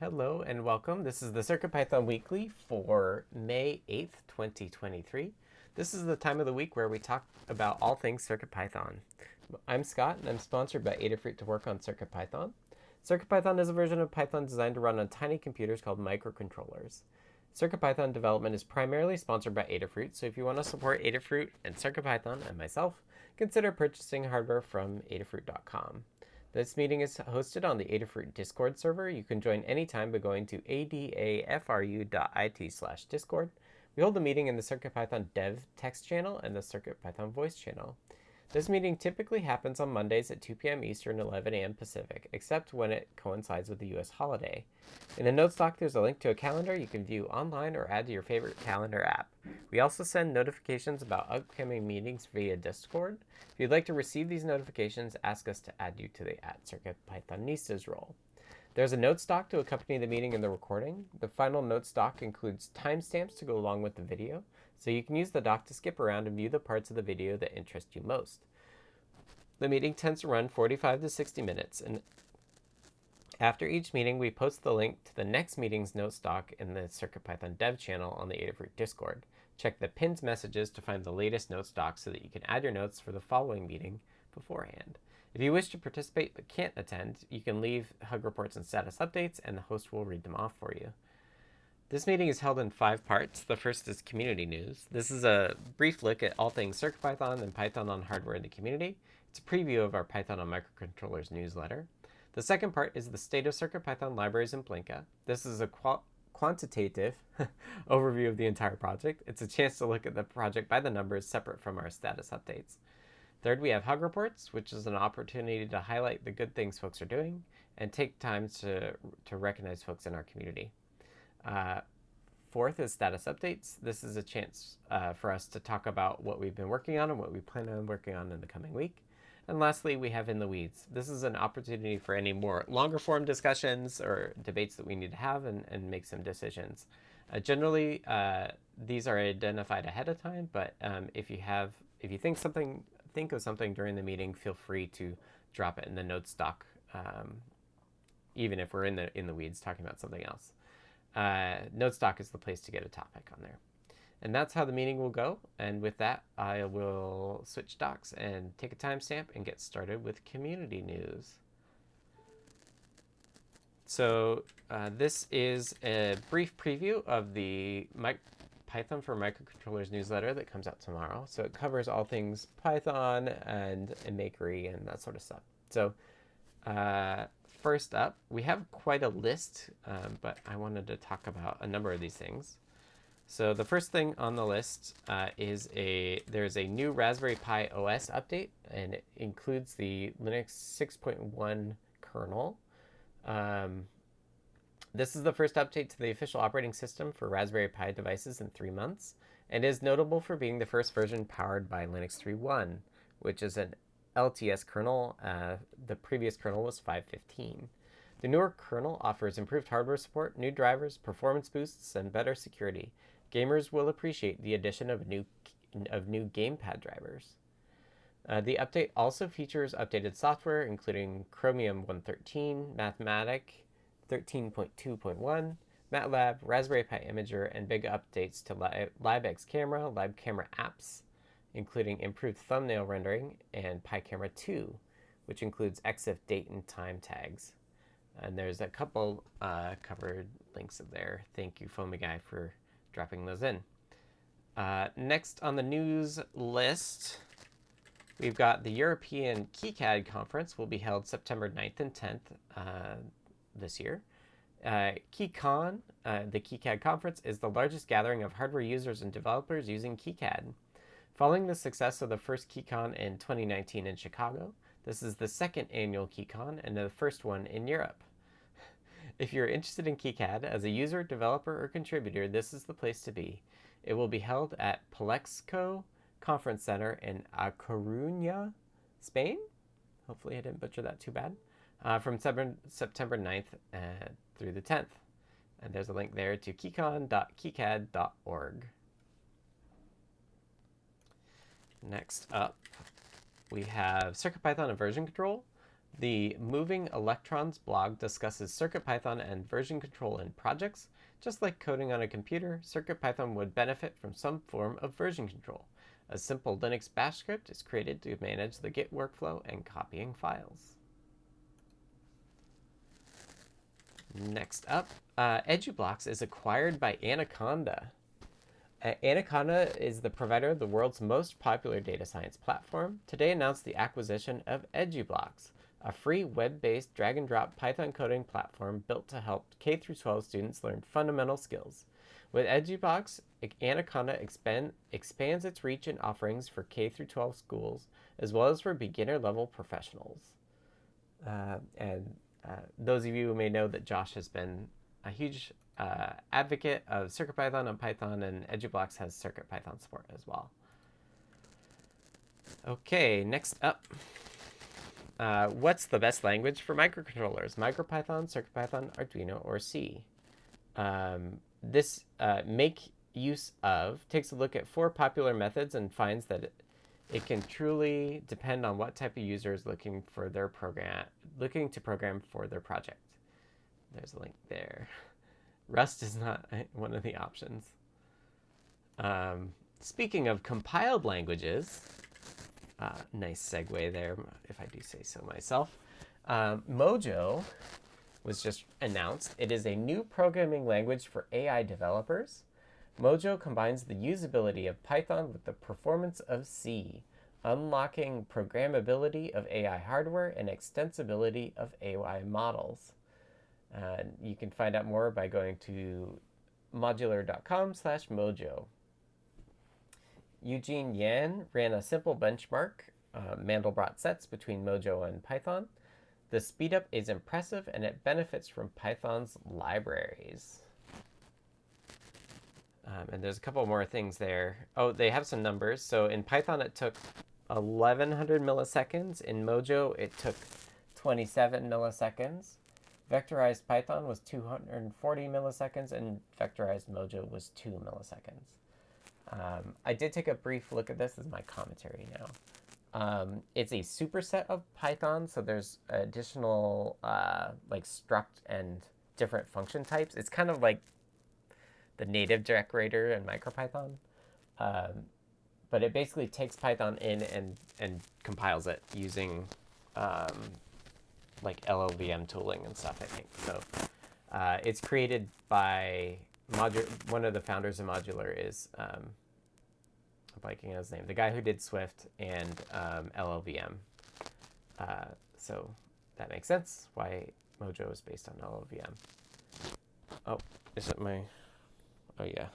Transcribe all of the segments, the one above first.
Hello and welcome. This is the CircuitPython Weekly for May 8th, 2023. This is the time of the week where we talk about all things CircuitPython. I'm Scott and I'm sponsored by Adafruit to work on CircuitPython. CircuitPython is a version of Python designed to run on tiny computers called microcontrollers. CircuitPython development is primarily sponsored by Adafruit, so if you want to support Adafruit and CircuitPython and myself, consider purchasing hardware from adafruit.com. This meeting is hosted on the Adafruit Discord server. You can join anytime by going to adafru.it slash discord. We hold the meeting in the CircuitPython dev text channel and the CircuitPython voice channel. This meeting typically happens on Mondays at 2 p.m. Eastern, 11 a.m. Pacific, except when it coincides with the U.S. holiday. In the notes doc, there's a link to a calendar you can view online or add to your favorite calendar app. We also send notifications about upcoming meetings via Discord. If you'd like to receive these notifications, ask us to add you to the at CircuitPythonistas role. There's a notes doc to accompany the meeting and the recording. The final notes doc includes timestamps to go along with the video, so you can use the doc to skip around and view the parts of the video that interest you most. The meeting tends to run 45 to 60 minutes, and after each meeting, we post the link to the next meeting's notes doc in the CircuitPython dev channel on the Adafruit Discord. Check the pinned messages to find the latest notes doc so that you can add your notes for the following meeting beforehand. If you wish to participate but can't attend, you can leave hug reports and status updates, and the host will read them off for you. This meeting is held in five parts. The first is community news. This is a brief look at all things CircuitPython and Python on hardware in the community. It's a preview of our Python on microcontrollers newsletter. The second part is the state of CircuitPython libraries in Blinka. This is a quantitative overview of the entire project. It's a chance to look at the project by the numbers separate from our status updates. Third, we have Hug Reports, which is an opportunity to highlight the good things folks are doing and take time to, to recognize folks in our community. Uh, fourth is status updates. This is a chance uh, for us to talk about what we've been working on and what we plan on working on in the coming week. And lastly, we have In the Weeds. This is an opportunity for any more longer form discussions or debates that we need to have and, and make some decisions. Uh, generally, uh, these are identified ahead of time, but um, if you have, if you think something, think of something during the meeting, feel free to drop it in the notes doc, um, even if we're in the in the weeds talking about something else. Uh, notes doc is the place to get a topic on there. And that's how the meeting will go. And with that, I will switch docs and take a timestamp and get started with community news. So uh, this is a brief preview of the Python for Microcontrollers newsletter that comes out tomorrow. So it covers all things Python and, and Makery and that sort of stuff. So uh, first up, we have quite a list, um, but I wanted to talk about a number of these things. So the first thing on the list uh, is a there's a new Raspberry Pi OS update, and it includes the Linux 6.1 kernel. Um, this is the first update to the official operating system for Raspberry Pi devices in three months, and is notable for being the first version powered by Linux 3.1, which is an LTS kernel. Uh, the previous kernel was 5.15. The newer kernel offers improved hardware support, new drivers, performance boosts, and better security, Gamers will appreciate the addition of new of new gamepad drivers. Uh, the update also features updated software, including Chromium 113, Mathematica 13.2.1, MATLAB, Raspberry Pi Imager, and big updates to LibX Camera, Lib Camera apps, including improved thumbnail rendering, and Picamera 2, which includes EXIF date and time tags. And there's a couple uh, covered links there. Thank you, Foamy Guy, for dropping those in. Uh, next on the news list, we've got the European KiCad conference will be held September 9th and 10th uh, this year. Uh, KiCon, uh, the KiCad conference, is the largest gathering of hardware users and developers using KiCad. Following the success of the first KiCon in 2019 in Chicago, this is the second annual KiCon and the first one in Europe. If you're interested in KiCad as a user, developer, or contributor, this is the place to be. It will be held at Palexco Conference Center in A Coruña, Spain. Hopefully I didn't butcher that too bad. Uh, from September 9th uh, through the 10th. And there's a link there to kicon.kicad.org. Next up, we have CircuitPython and version control. The Moving Electrons blog discusses CircuitPython and version control in projects. Just like coding on a computer, CircuitPython would benefit from some form of version control. A simple Linux bash script is created to manage the Git workflow and copying files. Next up, uh, EduBlocks is acquired by Anaconda. Anaconda is the provider of the world's most popular data science platform. Today announced the acquisition of EduBlocks, a free web-based drag-and-drop Python coding platform built to help K-12 students learn fundamental skills. With EduBlocks, Anaconda expand, expands its reach and offerings for K-12 schools, as well as for beginner-level professionals. Uh, and uh, those of you who may know that Josh has been a huge uh, advocate of CircuitPython and Python, and EduBlocks has CircuitPython support as well. Okay, next up. Uh, what's the best language for microcontrollers? MicroPython, CircuitPython, Arduino, or C? Um, this uh, make use of takes a look at four popular methods and finds that it, it can truly depend on what type of user is looking for their program, looking to program for their project. There's a link there. Rust is not one of the options. Um, speaking of compiled languages, uh, nice segue there, if I do say so myself. Um, Mojo was just announced. It is a new programming language for AI developers. Mojo combines the usability of Python with the performance of C, unlocking programmability of AI hardware and extensibility of AI models. Uh, you can find out more by going to modular.com slash mojo. Eugene Yan ran a simple benchmark, uh, Mandelbrot sets between Mojo and Python. The speedup is impressive and it benefits from Python's libraries. Um, and there's a couple more things there. Oh, they have some numbers. So in Python, it took 1100 milliseconds. In Mojo, it took 27 milliseconds. Vectorized Python was 240 milliseconds, and vectorized Mojo was 2 milliseconds. Um, I did take a brief look at this as my commentary now. Um, it's a superset of Python, so there's additional uh, like struct and different function types. It's kind of like the native decorator in MicroPython. Um, but it basically takes Python in and, and compiles it using um, like LLVM tooling and stuff, I think. So uh, it's created by modu one of the founders of Modular is um, I'm blanking on his name, the guy who did Swift and um, LLVM. Uh, so that makes sense why Mojo is based on LLVM. Oh, is it my? Oh yeah,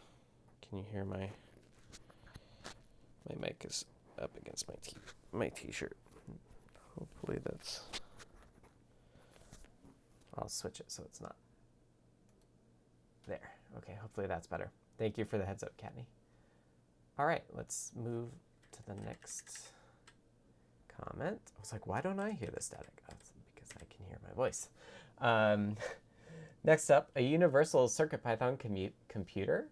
can you hear my? My mic is up against my t my t-shirt. Hopefully that's. I'll switch it so it's not. There. Okay, hopefully that's better. Thank you for the heads up, Kattni. All right, let's move to the next comment. I was like, why don't I hear the static? That's because I can hear my voice. Um, next up, a universal CircuitPython computer.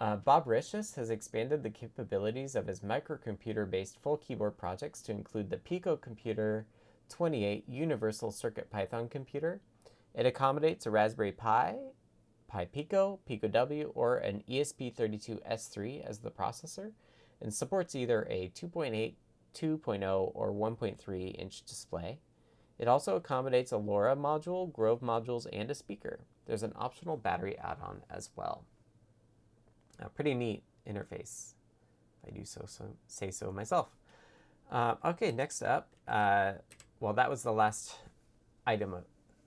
Uh, Bobricius has expanded the capabilities of his microcomputer-based full keyboard projects to include the Pico Computer 28 Universal CircuitPython computer. It accommodates a Raspberry Pi, Pi Pico, Pico W, or an ESP32S3 as the processor, and supports either a 2.8, 2.0, or 1.3 inch display. It also accommodates a LoRa module, Grove modules, and a speaker. There's an optional battery add-on as well. A pretty neat interface, if I do so, so say so myself. Uh, okay, next up, uh, well, that was the last item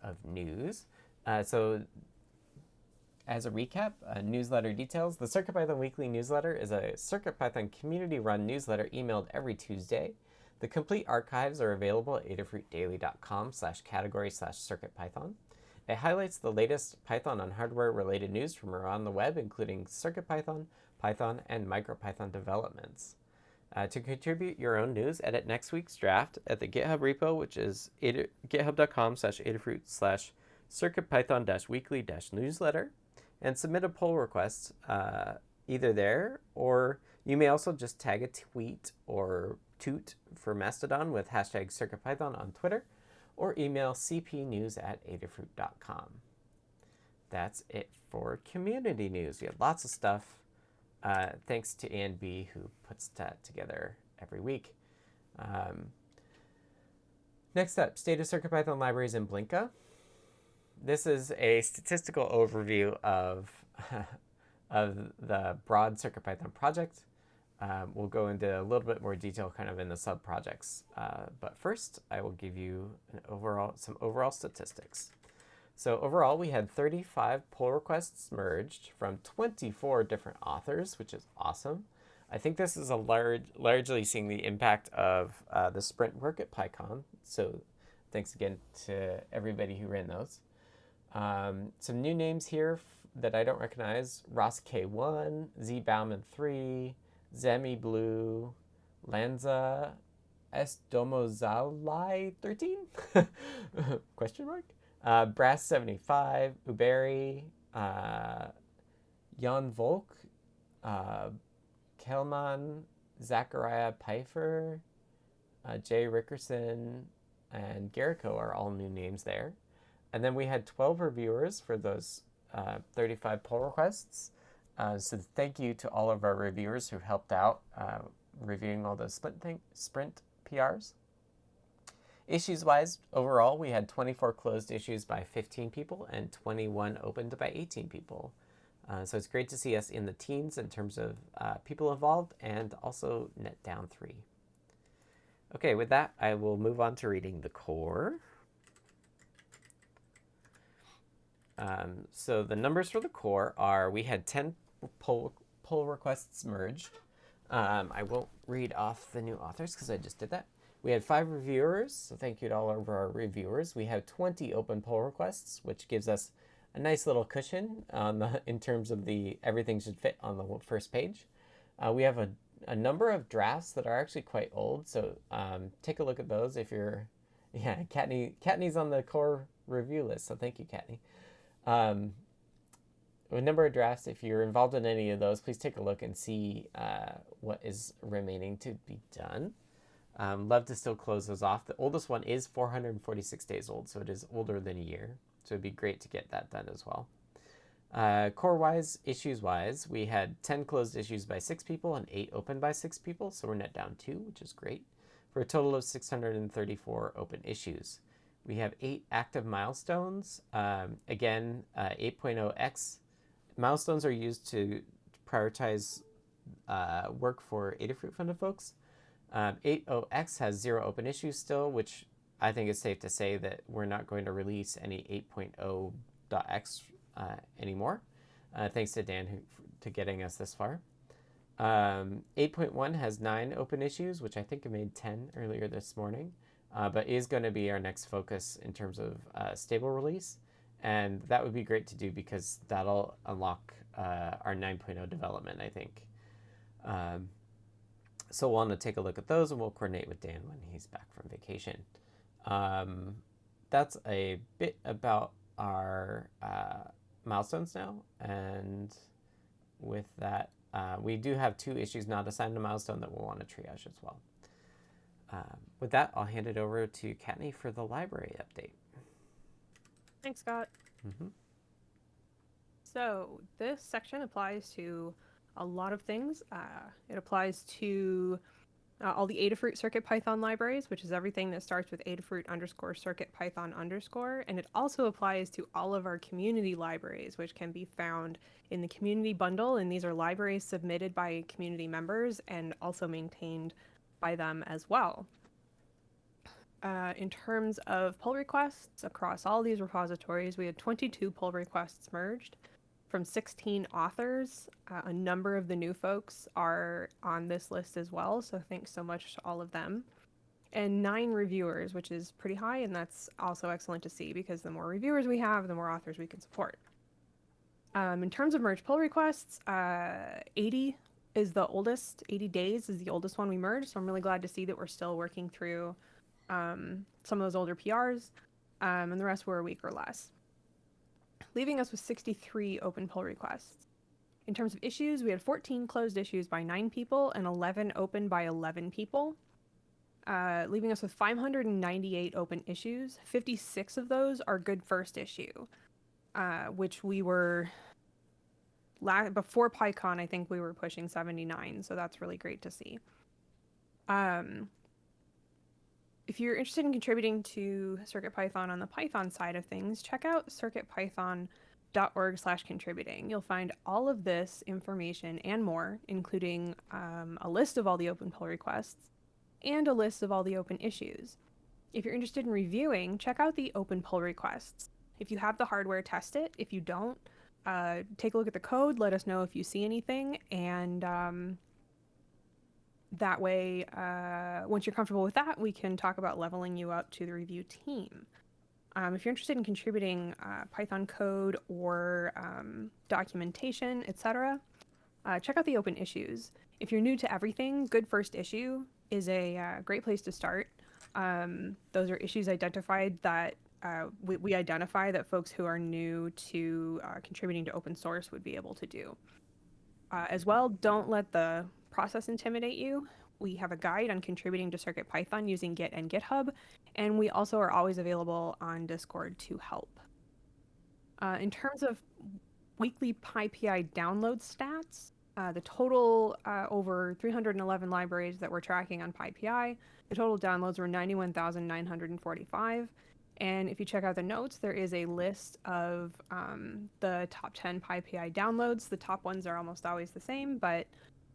of, news. Uh, so as a recap, uh, newsletter details. The CircuitPython Weekly newsletter is a CircuitPython community-run newsletter emailed every Tuesday. The complete archives are available at adafruitdaily.com slash category slash CircuitPython. It highlights the latest Python on hardware-related news from around the web, including CircuitPython, Python, and MicroPython developments. Uh, to contribute your own news, edit next week's draft at the GitHub repo, which is github.com slash adafruit slash circuitpython dash weekly dash newsletter, and submit a pull request uh, either there or you may also just tag a tweet or toot for Mastodon with hashtag CircuitPython on Twitter or email cpnews at adafruit.com. That's it for community news. We have lots of stuff. Uh, thanks to Ann B, who puts that together every week. Um, next up, state of CircuitPython libraries in Blinka. This is a statistical overview of, of the broad CircuitPython project. Um, we'll go into a little bit more detail kind of in the sub-projects. Uh, but first, I will give you an overall some overall statistics. So overall, we had 35 pull requests merged from 24 different authors, which is awesome. I think this is a large, largely seeing the impact of uh, the sprint work at PyCon. So thanks again to everybody who ran those. Um, some new names here that I don't recognize. Ross K1, Z Bauman 3, Zemi Blue, Lanza Esdomozalai 13? Question mark? Uh, Brass 75, Uberi, uh, Jan Volk, uh, Kelman, Zachariah Pfeiffer, uh, Jay Rickerson, and Garrico are all new names there. And then we had 12 reviewers for those uh, 35 pull requests. Uh, so thank you to all of our reviewers who helped out uh, reviewing all those sprint, thing, sprint PRs. Issues-wise, overall, we had 24 closed issues by 15 people and 21 opened by 18 people. Uh, so it's great to see us in the teens in terms of uh, people involved and also net down three. Okay, with that, I will move on to reading the core. Um, so the numbers for the core are, we had 10 pull, pull requests merged. Um, I won't read off the new authors because I just did that. We had five reviewers, so thank you to all of our reviewers. We have 20 open pull requests, which gives us a nice little cushion on the, in terms of the everything should fit on the first page. Uh, we have a, a number of drafts that are actually quite old, so um, take a look at those if you're, yeah, Kattni, Kattni's on the core review list, so thank you, Kattni. Um, a number of drafts, if you're involved in any of those, please take a look and see uh, what is remaining to be done. Um, love to still close those off. The oldest one is 446 days old, so it is older than a year. So it'd be great to get that done as well. Uh, core-wise, issues-wise, we had 10 closed issues by 6 people and 8 open by 6 people, so we're net down 2, which is great, for a total of 634 open issues. We have 8 active milestones. Um, again, uh, 8.0x milestones are used to prioritize uh, work for Adafruit funded folks. Um, 80X has zero open issues still, which I think it's safe to say that we're not going to release any 8.0.x uh, anymore. Uh, thanks to Dan who, to getting us this far. Um, 8.1 has nine open issues, which I think I made 10 earlier this morning, uh, but is going to be our next focus in terms of uh, stable release. And that would be great to do because that'll unlock uh, our 9.0 development, I think. Um, so we'll want to take a look at those and we'll coordinate with Dan when he's back from vacation. Um, that's a bit about our uh, milestones now. And with that, uh, we do have two issues not assigned a milestone that we'll want to triage as well. Um, with that, I'll hand it over to Kattni for the library update. Thanks, Scott. Mm -hmm. So this section applies to a lot of things. Uh, it applies to uh, all the Adafruit Circuit Python libraries, which is everything that starts with Adafruit underscore Circuit Python underscore. And it also applies to all of our community libraries, which can be found in the community bundle. And these are libraries submitted by community members and also maintained by them as well. Uh, in terms of pull requests across all these repositories, we had 22 pull requests merged from 16 authors. Uh, a number of the new folks are on this list as well, so thanks so much to all of them. And nine reviewers, which is pretty high, and that's also excellent to see because the more reviewers we have, the more authors we can support. Um, in terms of merge pull requests, uh, 80 is the oldest, 80 days is the oldest one we merged, so I'm really glad to see that we're still working through um, some of those older PRs, um, and the rest were a week or less leaving us with 63 open pull requests. In terms of issues, we had 14 closed issues by 9 people and 11 open by 11 people. uh, leaving us with 598 open issues. 56 of those are good first issue, uh, which we were la- before PyCon. I think we were pushing 79, so that's really great to see. Um, if you're interested in contributing to CircuitPython on the Python side of things, check out circuitpython.org slash contributing. You'll find all of this information and more, including um, a list of all the open pull requests and a list of all the open issues. If you're interested in reviewing, check out the open pull requests. If you have the hardware, test it. If you don't, uh, take a look at the code, let us know if you see anything, and um, that way, uh, once you're comfortable with that, we can talk about leveling you up to the review team. Um, if you're interested in contributing uh, Python code or um, documentation, etc., uh, check out the open issues. If you're new to everything, Good First Issue is a uh, great place to start. Um, those are issues identified that uh, we, we, identify that folks who are new to uh, contributing to open source would be able to do. As well, don't let the process intimidate you. We have a guide on contributing to CircuitPython using Git and GitHub, and we also are always available on Discord to help. Uh, in terms of weekly PyPI download stats, uh, the total uh, over 311 libraries that we're tracking on PyPI, the total downloads were 91,945. And if you check out the notes, there is a list of um, the top 10 PyPI downloads. The top ones are almost always the same, but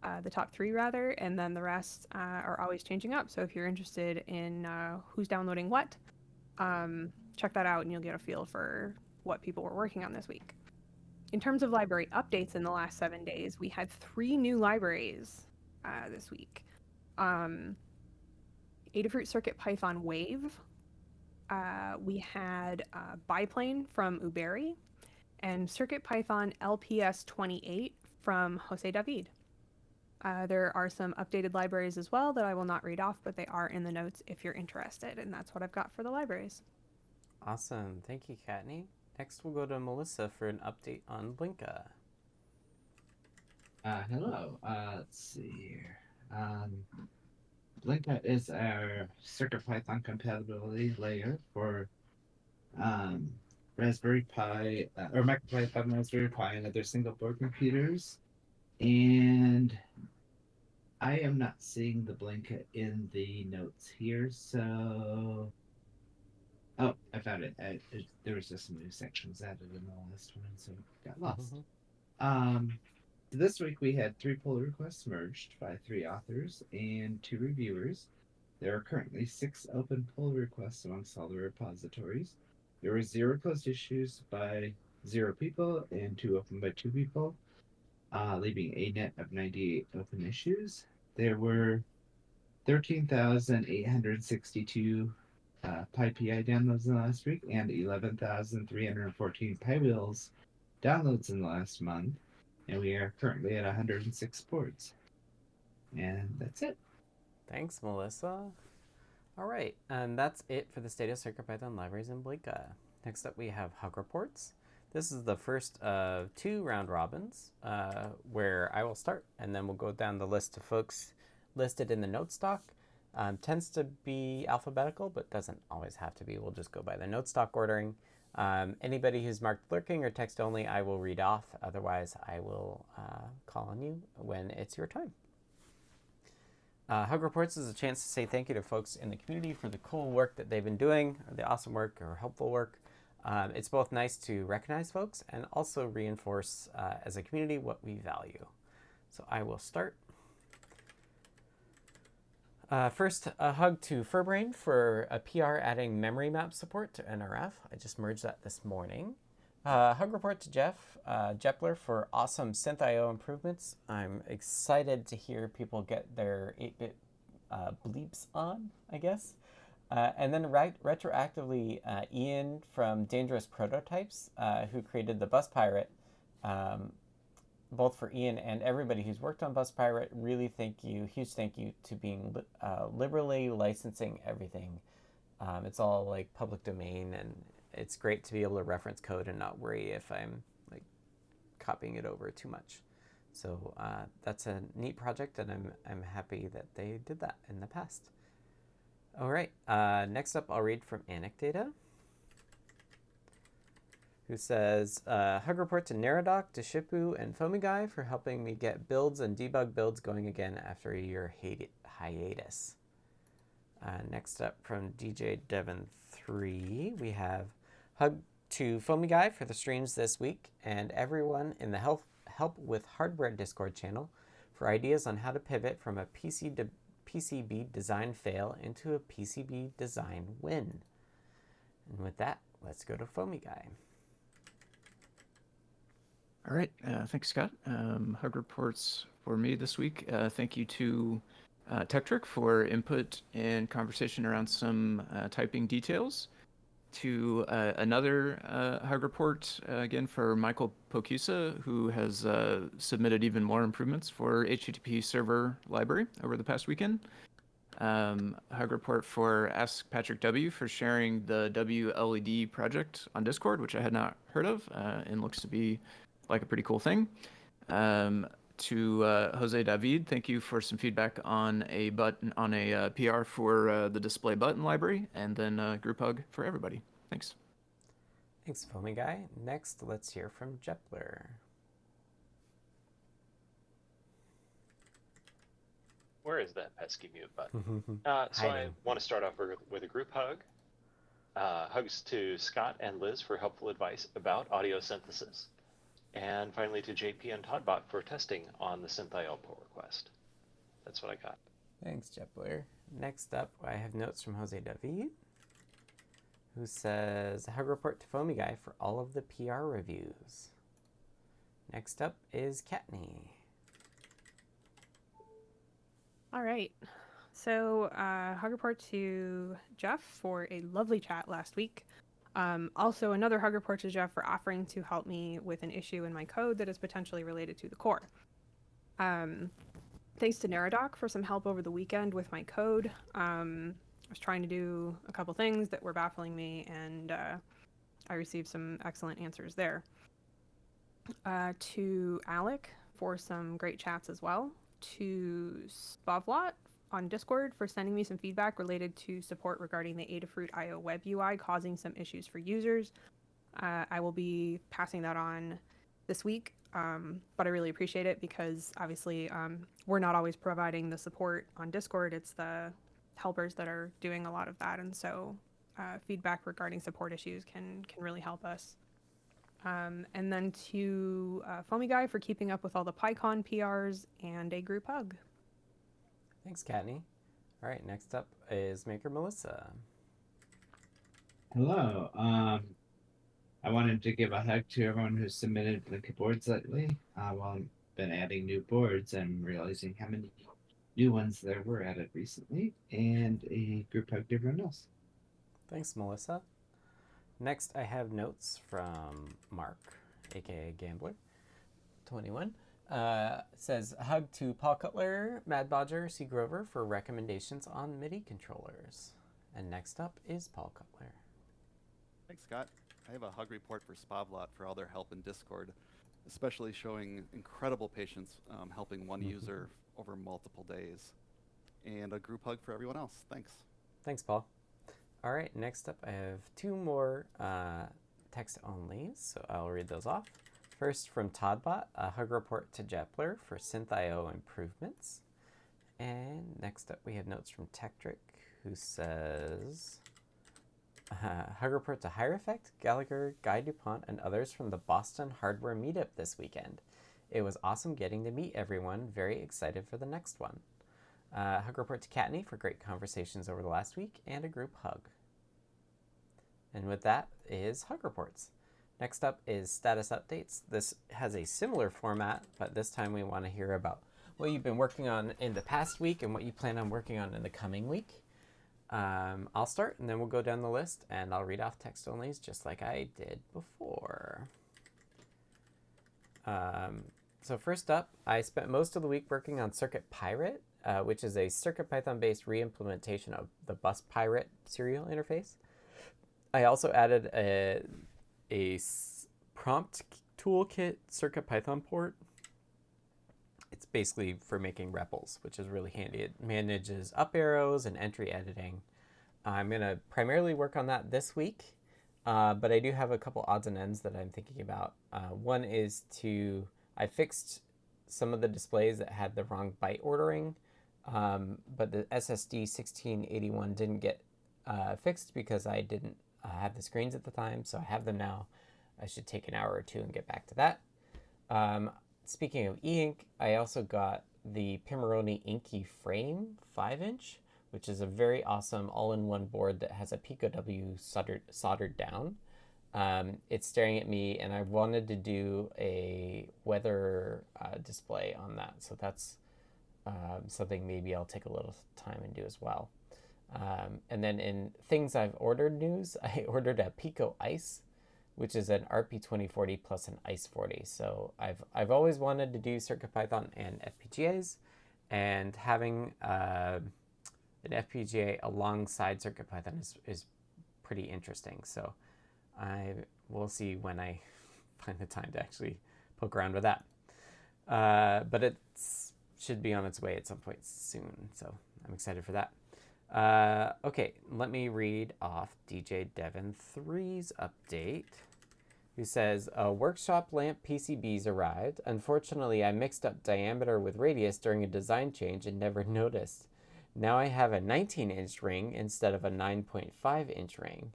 uh, the top three rather, and then the rest uh, are always changing up. So if you're interested in uh, who's downloading what, um, check that out and you'll get a feel for what people were working on this week. In terms of library updates in the last seven days, we had three new libraries uh, this week. Um, Adafruit Circuit Python Wave. Uh, we had uh, Biplane from Uberi and Circuit Python LPS 28 from Jose David. Uh, there are some updated libraries as well that I will not read off, but they are in the notes if you're interested. And that's what I've got for the libraries. Awesome. Thank you, Kattni. Next, we'll go to Melissa for an update on Blinka. Uh, hello. Uh, let's see here. Um, Blinka is our CircuitPython compatibility layer for um, Raspberry Pi uh, or MicroPython Raspberry Pi and other single board computers. And I am not seeing the Blinka in the notes here, so. Oh, I found it. I, it there was just some new sections added in the last one, so it got lost. Mm-hmm. Um, this week we had three pull requests merged by three authors and two reviewers. There are currently six open pull requests amongst all the repositories. There were zero closed issues by zero people and two open by two people uh, leaving a net of 98 open issues. There were 13,862 uh, PyPI downloads in the last week and 11,314 piwheels downloads in the last month. And we are currently at 106 boards. And that's it. Thanks, Melissa. All right, and that's it for the state of CircuitPython libraries in Blinka. Next up, we have Hug Reports. This is the first of two round robins uh, where I will start and then we'll go down the list of folks listed in the note stock. Um, tends to be alphabetical, but doesn't always have to be. We'll just go by the note stock ordering. Um, anybody who's marked lurking or text only, I will read off. Otherwise, I will uh, call on you when it's your time. Uh, Hug Reports is a chance to say thank you to folks in the community for the cool work that they've been doing, the awesome work or helpful work. Um, it's both nice to recognize folks and also reinforce uh, as a community what we value. So I will start. Uh, first, a hug to Furbrain for a PR adding memory map support to NRF. I just merged that this morning. Uh, hug report to Jeff uh, Jepler for awesome SynthIO improvements. I'm excited to hear people get their 8-bit uh, bleeps on, I guess. Uh, and then right, retroactively, uh, Ian from Dangerous Prototypes, uh, who created the Bus Pirate, um, both for Ian and everybody who's worked on Bus Pirate, really thank you, huge thank you to being li uh, liberally licensing everything. Um, it's all like public domain, and it's great to be able to reference code and not worry if I'm like copying it over too much. So uh, that's a neat project, and I'm I'm happy that they did that in the past. All right. Uh, next up, I'll read from Anecdata, who says, uh, Hug report to Neradoc, Deshipu, and Foamy for helping me get builds and debug builds going again after a year hi hiatus. Uh, next up from DJ Devon 3, we have Hug to Foamy Guy for the streams this week and everyone in the Help, Help with Hardware Discord channel for ideas on how to pivot from a PC PCB design fail into a PCB design win. And with that, let's go to Foamy Guy. All right, uh, thanks, Scott. Um, hug reports for me this week. Uh, thank you to uh, Tekktrik for input and conversation around some uh, typing details. To uh, another uh, hug report uh, again for Michael Pokusa, who has uh, submitted even more improvements for HTTP server library over the past weekend. Um, hug report for Ask Patrick W for sharing the WLED project on Discord, which I had not heard of and looks to be like a pretty cool thing. Um, to uh, Jose David, thank you for some feedback on a button on a uh, PR for uh, the display button library, and then uh, group hug for everybody. Thanks. Thanks, Foamy Guy. Next, let's hear from Jepler. Where is that pesky mute button? Uh, so I want to start off with a group hug. Uh, hugs to Scott and Liz for helpful advice about audio synthesis. And finally to JP and Toddbot for testing on the SynthIO pull request. That's what I got. Thanks, Jepler. Next up, I have notes from Jose David, who says, Hug report to Foamy Guy for all of the PR reviews. Next up is Kattni. All right. So, uh, hug report to Jeff for a lovely chat last week. Um, also, another hug report to Jeff for offering to help me with an issue in my code that is potentially related to the core. Um, thanks to Neradoc for some help over the weekend with my code. Um, I was trying to do a couple things that were baffling me, and uh, I received some excellent answers there. Uh, to Alec for some great chats as well. To Spavlot on Discord for sending me some feedback related to support regarding the Adafruit IO web UI causing some issues for users. Uh, I will be passing that on this week, um, but I really appreciate it because obviously um, we're not always providing the support on Discord. It's the helpers that are doing a lot of that, and so uh, feedback regarding support issues can can really help us. Um, and then to uh, Foamy Guy for keeping up with all the PyCon PRs and a group hug. Thanks, Kattni. All right, next up is Maker Melissa. Hello. Um, I wanted to give a hug to everyone who submitted Blinka boards lately. Uh, while I've been adding new boards and realizing how many new ones there were added recently, and a group hug to everyone else. Thanks, Melissa. Next, I have notes from Mark, aka Gambler, 21. Uh, says hug to Paul Cutler, Mad Bodger, C. Grover for recommendations on MIDI controllers. And next up is Paul Cutler. Thanks, Scott. I have a hug report for Spavlot for all their help in Discord, especially showing incredible patience um, helping one mm-hmm. user over multiple days. And a group hug for everyone else. Thanks. Thanks, Paul. All right, next up I have two more uh, text only, so I'll read those off. First from Toddbot, a hug report to Jepler for SynthIO improvements. And next up we have notes from Tekktrik, who says, uh, hug report to Hierophect, Gallagher, Guy DuPont, and others from the Boston Hardware Meetup this weekend. It was awesome getting to meet everyone. Very excited for the next one. Uh, hug report to Kattni for great conversations over the last week and a group hug. And with that is hug reports. Next up is status updates. This has a similar format, but this time we want to hear about what you've been working on in the past week and what you plan on working on in the coming week. Um, I'll start and then we'll go down the list and I'll read off text onlys just like I did before. Um, so first up, I spent most of the week working on Circuit Pirate, uh, which is a CircuitPython based reimplementation of the Bus Pirate serial interface. I also added a a prompt toolkit CircuitPython port. It's basically for making REPLs, which is really handy. It manages up arrows and entry editing. I'm going to primarily work on that this week, uh, but I do have a couple odds and ends that I'm thinking about. Uh, one is to, I fixed some of the displays that had the wrong byte ordering, um, but the SSD 1681 didn't get uh, fixed because I didn't uh, have the screens at the time, so I have them now. I should take an hour or two and get back to that. Um, speaking of e-ink, I also got the Pimoroni Inky Frame 5-inch, which is a very awesome all-in-one board that has a Pico W soldered, soldered down. Um, it's staring at me, and I wanted to do a weather uh, display on that, so that's um, something maybe I'll take a little time and do as well. Um, and then in things I've ordered news, I ordered a Pico Ice, which is an RP2040 plus an iCE40. So I've, I've always wanted to do CircuitPython and FPGAs, and having uh, an FPGA alongside CircuitPython is, is pretty interesting. So I will see when I find the time to actually poke around with that. Uh, but it should be on its way at some point soon, so I'm excited for that. Uh, okay, let me read off DJ Devon 3's update, who says, A workshop lamp PCBs arrived. Unfortunately, I mixed up diameter with radius during a design change and never noticed. Now I have a 19 inch ring instead of a 9.5 inch ring.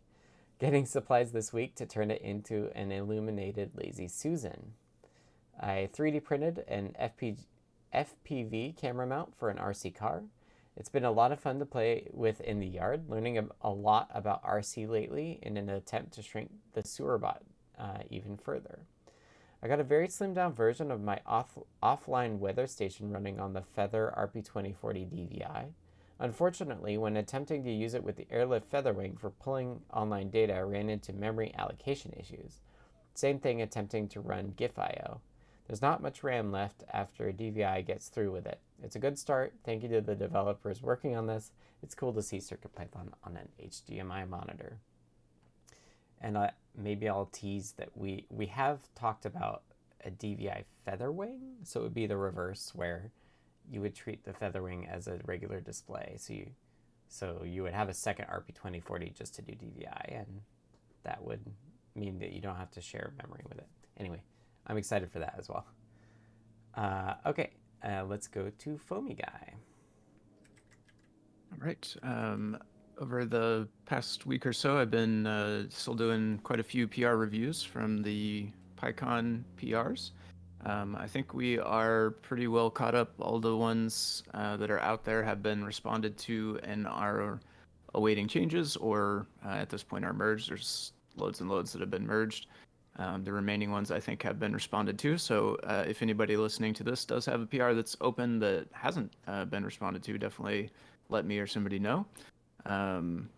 Getting supplies this week to turn it into an illuminated Lazy Susan. I 3D printed an FP FPV camera mount for an RC car. It's been a lot of fun to play with in the yard, learning a, lot about RC lately in an attempt to shrink the SewerBot uh, even further. I got a very slimmed down version of my off offline weather station running on the Feather RP2040 DVI. Unfortunately, when attempting to use it with the Airlift Featherwing for pulling online data, I ran into memory allocation issues. Same thing attempting to run GIF.io. There's not much RAM left after a DVI gets through with it. It's a good start. Thank you to the developers working on this. It's cool to see CircuitPython on an HDMI monitor. And uh, maybe I'll tease that we, we have talked about a DVI Featherwing. So it would be the reverse where you would treat the Featherwing as a regular display. So you, so you would have a second RP2040 just to do DVI, and that would mean that you don't have to share memory with it. Anyway, I'm excited for that as well. Uh, okay, uh, let's go to Foamy Guy. All right. Um, over the past week or so, I've been uh, still doing quite a few PR reviews from the PyCon PRs. Um, I think we are pretty well caught up. All the ones uh, that are out there have been responded to and are awaiting changes, or uh, at this point are merged. There's loads and loads that have been merged. Um, the remaining ones I think have been responded to. So uh, if anybody listening to this does have a PR that's open that hasn't uh, been responded to, definitely let me or somebody know. Um,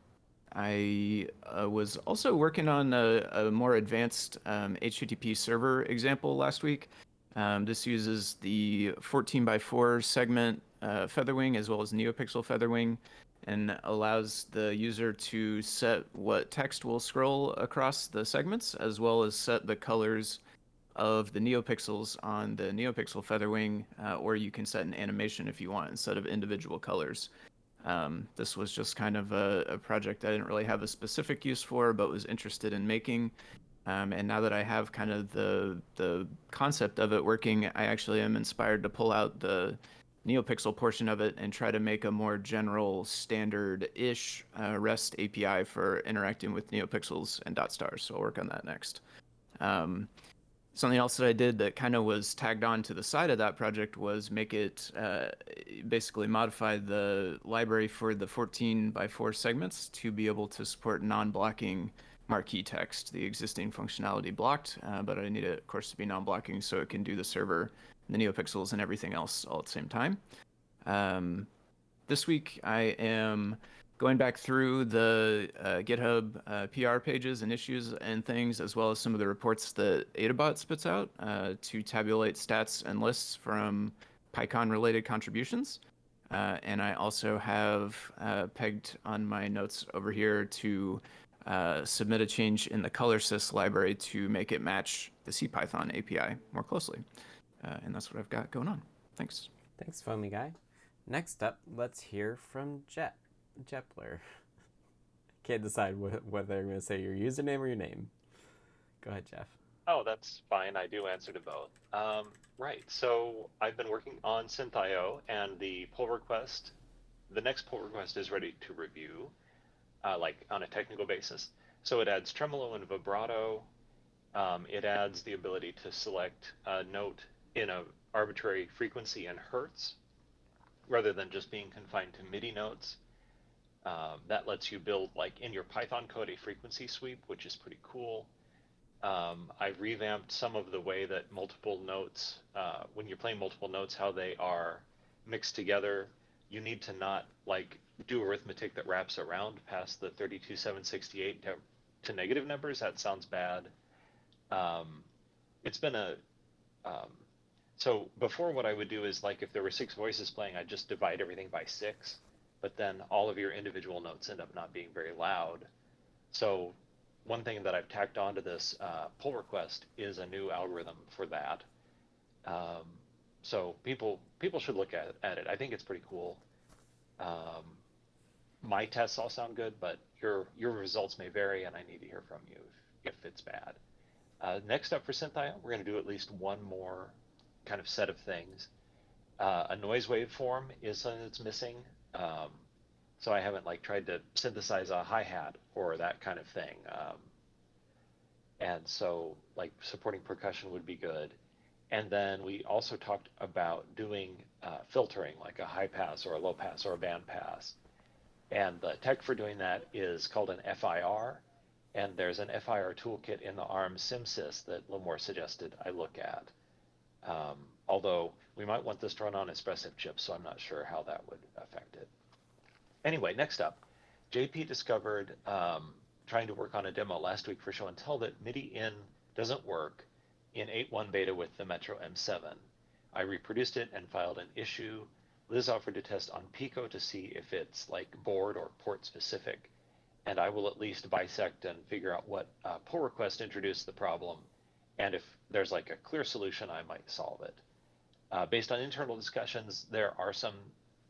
I uh, was also working on a, a more advanced um, HTTP server example last week. Um, this uses the 14 by 4 segment uh, Featherwing as well as NeoPixel Featherwing and allows the user to set what text will scroll across the segments as well as set the colors of the neopixels on the neopixel featherwing uh, or you can set an animation if you want instead of individual colors. Um, this was just kind of a, a, project i didn't really have a specific use for but was interested in making. Um, and now that i have kind of the the concept of it working i actually am inspired to pull out the NeoPixel portion of it and try to make a more general standard-ish uh, REST API for interacting with NeoPixels and dot stars. So I'll work on that next. Um, something else that I did that kind of was tagged on to the side of that project was make it uh, basically modify the library for the 14 by 4 segments to be able to support non-blocking marquee text. The existing functionality blocked, uh, but I need it, of course, to be non-blocking so it can do the server the NeoPixels and everything else all at the same time. Um, this week I am going back through the uh, GitHub uh, PR pages and issues and things, as well as some of the reports that Adabot spits out uh, to tabulate stats and lists from PyCon related contributions. Uh, and I also have uh, pegged on my notes over here to uh, submit a change in the ColorSys library to make it match the CPython API more closely. Uh, and that's what I've got going on. Thanks. Thanks, Foamy Guy. Next up, let's hear from Jet Jepler. can't decide wh- whether I'm going to say your username or your name. Go ahead, Jeff. Oh, that's fine. I do answer to both. Um, right. So I've been working on SynthIO, and the pull request, the next pull request is ready to review, uh, like on a technical basis. So it adds tremolo and vibrato. Um, it adds the ability to select a note in a arbitrary frequency in hertz, rather than just being confined to MIDI notes. Um, that lets you build, like in your Python code, a frequency sweep, which is pretty cool. Um, I've revamped some of the way that multiple notes, uh, when you're playing multiple notes, how they are mixed together. You need to not like do arithmetic that wraps around past the 32768 to, to negative numbers. That sounds bad. Um, it's been a um, so before what I would do is like if there were six voices playing, I'd just divide everything by six, but then all of your individual notes end up not being very loud. So one thing that I've tacked onto this uh, pull request is a new algorithm for that. Um, so people people should look at, at it. I think it's pretty cool. Um, my tests all sound good, but your your results may vary, and I need to hear from you if, if it's bad. Uh, next up for SynthIO, we're going to do at least one more kind of set of things. Uh, a noise waveform is something that's missing. Um, so I haven't like tried to synthesize a hi-hat or that kind of thing. Um, and so like supporting percussion would be good. And then we also talked about doing uh, filtering, like a high pass or a low pass or a band pass. And the tech for doing that is called an FIR. And there's an FIR toolkit in the ARM CMSIS that Limor suggested I look at. Um, although we might want this to run on Espressif chips, so I'm not sure how that would affect it. Anyway, next up, JP discovered um, trying to work on a demo last week for show and tell that MIDI in doesn't work in 8.1 beta with the Metro M7. I reproduced it and filed an issue. Liz offered to test on Pico to see if it's like board or port specific, and I will at least bisect and figure out what uh, pull request introduced the problem, and if there's like a clear solution, I might solve it. Uh, based on internal discussions, there are some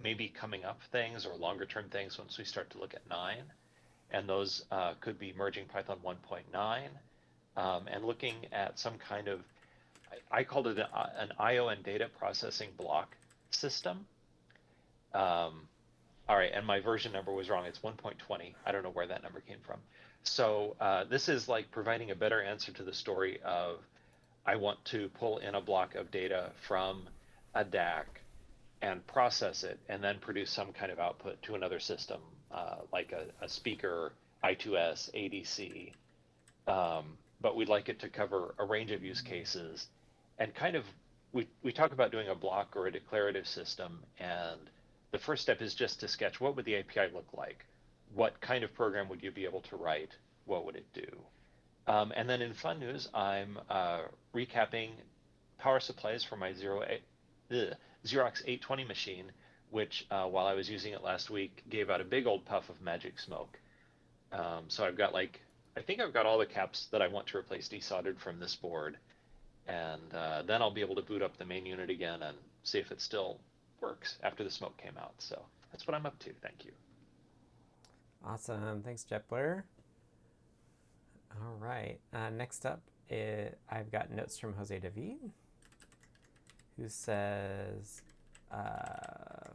maybe coming up things or longer term things once we start to look at 9. And those uh, could be merging Python 1.9 um, and looking at some kind of, I, I called it a, an IO and data processing block system. Um, all right, and my version number was wrong. It's 1.20. I don't know where that number came from. So uh, this is like providing a better answer to the story of I want to pull in a block of data from a DAC and process it and then produce some kind of output to another system uh, like a, a, speaker, I2S, ADC. Um, but we'd like it to cover a range of use cases and kind of we, we talk about doing a block or a declarative system and the first step is just to sketch what would the API look like what kind of program would you be able to write? What would it do? Um, and then in fun news, I'm uh, recapping power supplies for my Zero, ugh, Xerox 820 machine, which uh, while I was using it last week, gave out a big old puff of magic smoke. Um, so I've got like, I think I've got all the caps that I want to replace desoldered from this board. And uh, then I'll be able to boot up the main unit again and see if it still works after the smoke came out. So that's what I'm up to. Thank you. Awesome. Thanks, Jepler. All right. Uh, next up, I've got notes from Jose David, who says, uh,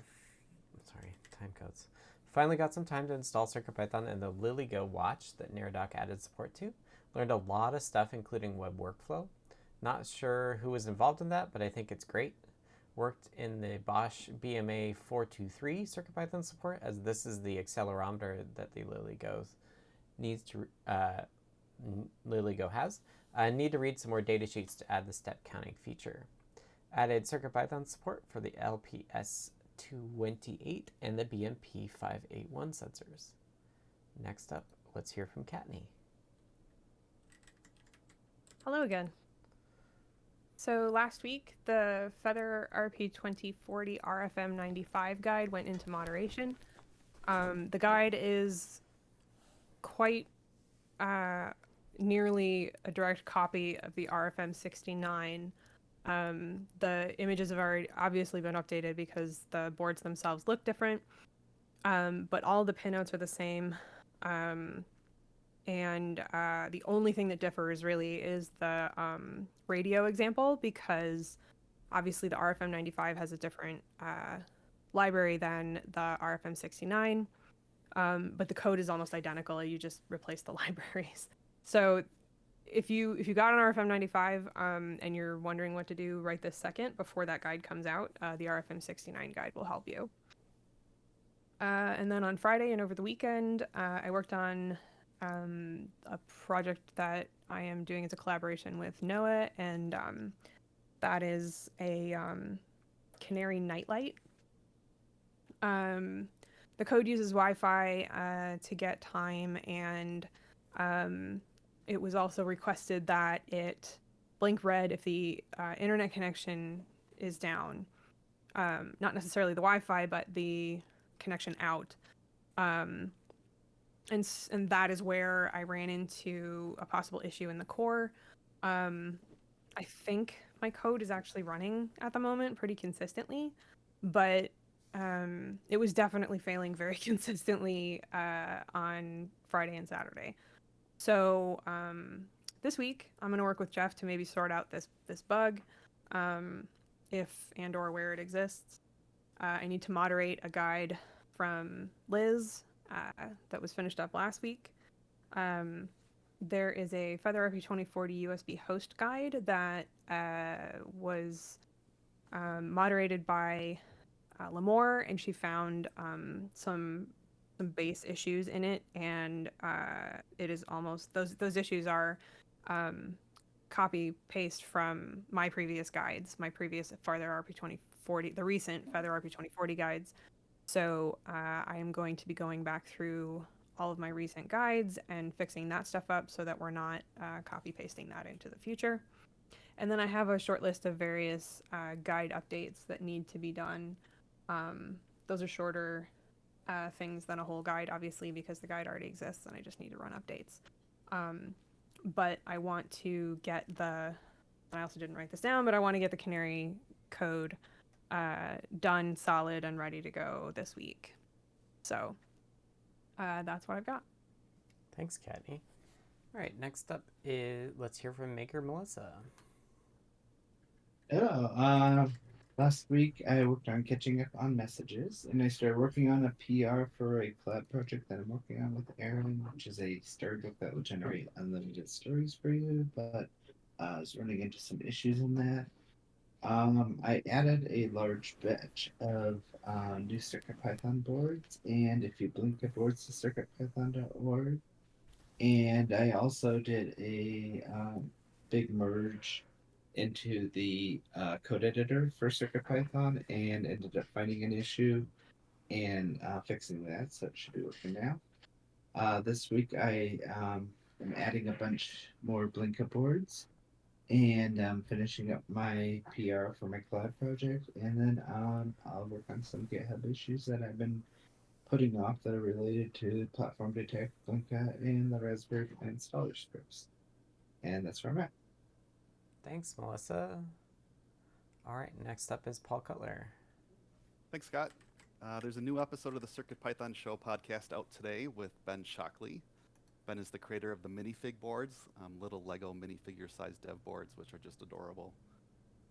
sorry, time codes. Finally got some time to install CircuitPython and the LilyGo watch that Neradoc added support to. Learned a lot of stuff, including web workflow. Not sure who was involved in that, but I think it's great worked in the Bosch BMA 423 CircuitPython support, as this is the accelerometer that the LilyGo needs to uh, LilyGo has. I need to read some more data sheets to add the step counting feature. Added CircuitPython support for the LPS228 and the BMP581 sensors. Next up, let's hear from Kattni. Hello again. So last week, the Feather RP2040 RFM95 guide went into moderation. Um, the guide is quite uh, nearly a direct copy of the RFM69. Um, the images have already obviously been updated because the boards themselves look different, um, but all the pinouts are the same. Um, and uh, the only thing that differs really is the um, radio example because obviously the RFM95 has a different uh, library than the RFM69, um, but the code is almost identical. You just replace the libraries. So if you if you got an RFM95 um, and you're wondering what to do right this second before that guide comes out, uh, the RFM69 guide will help you. Uh, and then on Friday and over the weekend, uh, I worked on um, a project that I am doing as a collaboration with NOAA, and um, that is a um, Canary nightlight. Um, the code uses Wi-Fi uh, to get time, and um, it was also requested that it blink red if the uh, internet connection is down. Um, not necessarily the Wi-Fi, but the connection out. Um, and and that is where I ran into a possible issue in the core. Um, I think my code is actually running at the moment pretty consistently, but um, it was definitely failing very consistently uh, on Friday and Saturday. So um, this week I'm going to work with Jeff to maybe sort out this this bug, um, if and or where it exists. Uh, I need to moderate a guide from Liz uh, that was finished up last week. Um, there is a Feather RP2040 USB host guide that uh, was um, moderated by uh, Limor, and she found um, some some base issues in it, and uh, it is almost those those issues are um, copy paste from my previous guides, my previous Feather RP2040, the recent Feather RP2040 guides. So uh, I am going to be going back through all of my recent guides and fixing that stuff up so that we're not uh, copy pasting that into the future. And then I have a short list of various uh, guide updates that need to be done. Um, those are shorter uh, things than a whole guide, obviously, because the guide already exists and I just need to run updates. Um, but I want to get the, I also didn't write this down, but I want to get the Canary code uh, done, solid, and ready to go this week. So uh, that's what I've got. Thanks, Kattni. All right, next up is let's hear from Maker Melissa. Hello. Uh, last week I worked on catching up on messages, and I started working on a PR for a collab project that I'm working on with Aaron, which is a storybook that will generate unlimited stories for you. But uh, I was running into some issues in that. Um, I added a large batch of uh, new CircuitPython boards, and if you Blinka boards to circuitpython.org. And I also did a um, big merge into the uh, code editor for CircuitPython and ended up finding an issue and uh, fixing that, so it should be working now. Uh, this week I um, am adding a bunch more Blinka boards and I'm finishing up my PR for my cloud project, and then um, I'll work on some GitHub issues that I've been putting off that are related to Platform Detect, Blinka, and the Raspberry installer scripts. And that's where I'm at. Thanks, Melissa. All right, next up is Paul Cutler. Thanks, Scott. Uh, there's a new episode of the Circuit Python Show podcast out today with Ben Shockley. Ben is the creator of the minifig boards, um, little Lego minifigure sized dev boards, which are just adorable.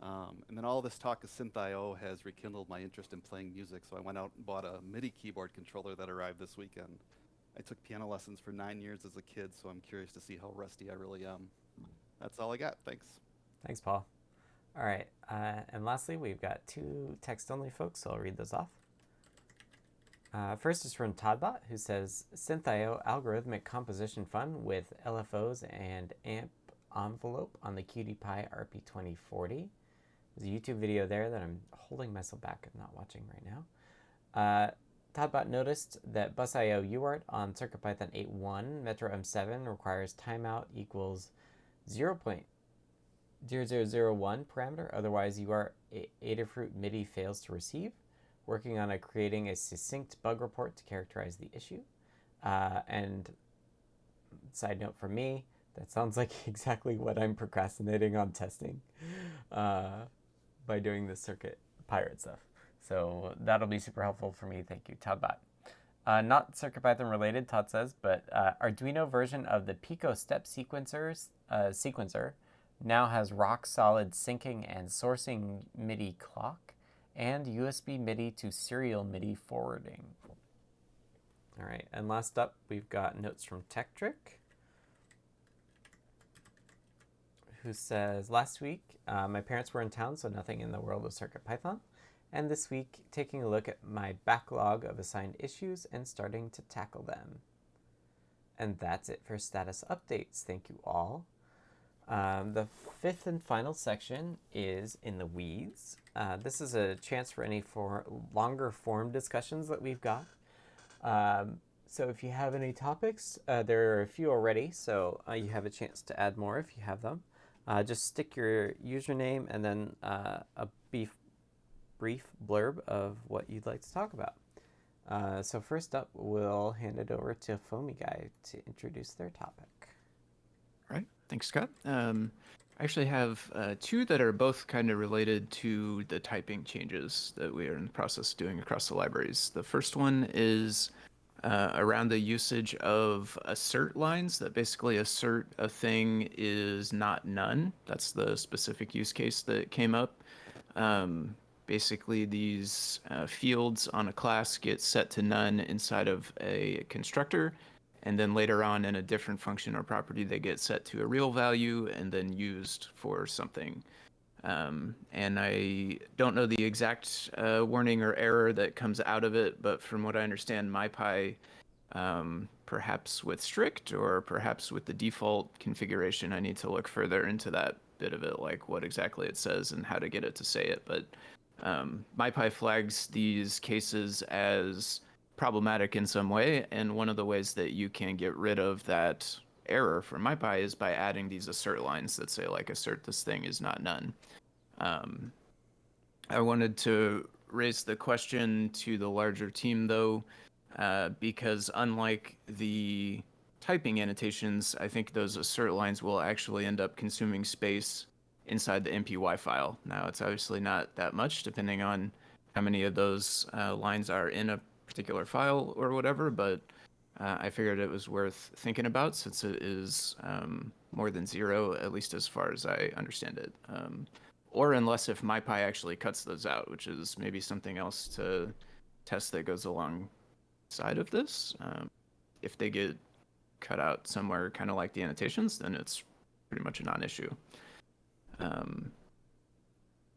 Um, and then all this talk of Synth.io has rekindled my interest in playing music, so I went out and bought a MIDI keyboard controller that arrived this weekend. I took piano lessons for nine years as a kid, so I'm curious to see how rusty I really am. That's all I got. Thanks. Thanks, Paul. All right, uh, and lastly, we've got two text-only folks, so I'll read those off. Uh, first is from todbot, who says, Synth.io algorithmic composition fun with LFOs and AMP envelope on the QT Py RP2040. There's a YouTube video there that I'm holding myself back and not watching right now. Uh, todbot noticed that busio UART on CircuitPython 8.1 Metro M7 requires timeout equals 0.0001 parameter, otherwise UART Adafruit MIDI fails to receive working on a, creating a succinct bug report to characterize the issue. Uh, and side note for me, that sounds like exactly what I'm procrastinating on testing uh, by doing the circuit pirate stuff. So that'll be super helpful for me. Thank you, todbot. Uh, not CircuitPython related, Todd says, but uh, Arduino version of the Pico step sequencers, uh, sequencer now has rock solid syncing and sourcing MIDI clock and USB MIDI to serial MIDI forwarding. All right, and last up, we've got notes from Tekktrik, who says, Last week, uh, my parents were in town, so nothing in the world of CircuitPython and this week taking a look at my backlog of assigned issues and starting to tackle them. And that's it for status updates. Thank you all. Um, the fifth and final section is in the weeds. Uh, this is a chance for any for longer form discussions that we've got. Um, so if you have any topics, uh, there are a few already, so uh, you have a chance to add more if you have them. Uh, just stick your username and then uh, a brief blurb of what you'd like to talk about. Uh, so first up, we'll hand it over to Foamy Guy to introduce their topic. Thanks, Scott. Um, I actually have uh, two that are both kind of related to the typing changes that we are in the process of doing across the libraries. The first one is uh, around the usage of assert lines that basically assert a thing is not none. That's the specific use case that came up. Um, basically these uh, fields on a class get set to none inside of a constructor and then later on in a different function or property they get set to a real value and then used for something. Um, and i don't know the exact uh, warning or error that comes out of it but from what i understand mypy um, perhaps with strict or perhaps with the default configuration i need to look further into that bit of it like what exactly it says and how to get it to say it. But um, MyPy flags these cases as problematic in some way, and one of the ways that you can get rid of that error for MyPy is by adding these assert lines that say like assert this thing is not none. Um, I wanted to raise the question to the larger team though, uh, because unlike the typing annotations, I think those assert lines will actually end up consuming space inside the MPY file. Now, it's obviously not that much, depending on how many of those uh, lines are in a particular file or whatever, but uh, I figured it was worth thinking about since it is um, more than zero, at least as far as I understand it. Um, or unless if MyPy actually cuts those out, which is maybe something else to test that goes alongside of this. Um, if they get cut out somewhere kind of like the annotations, then it's pretty much a non-issue. Um,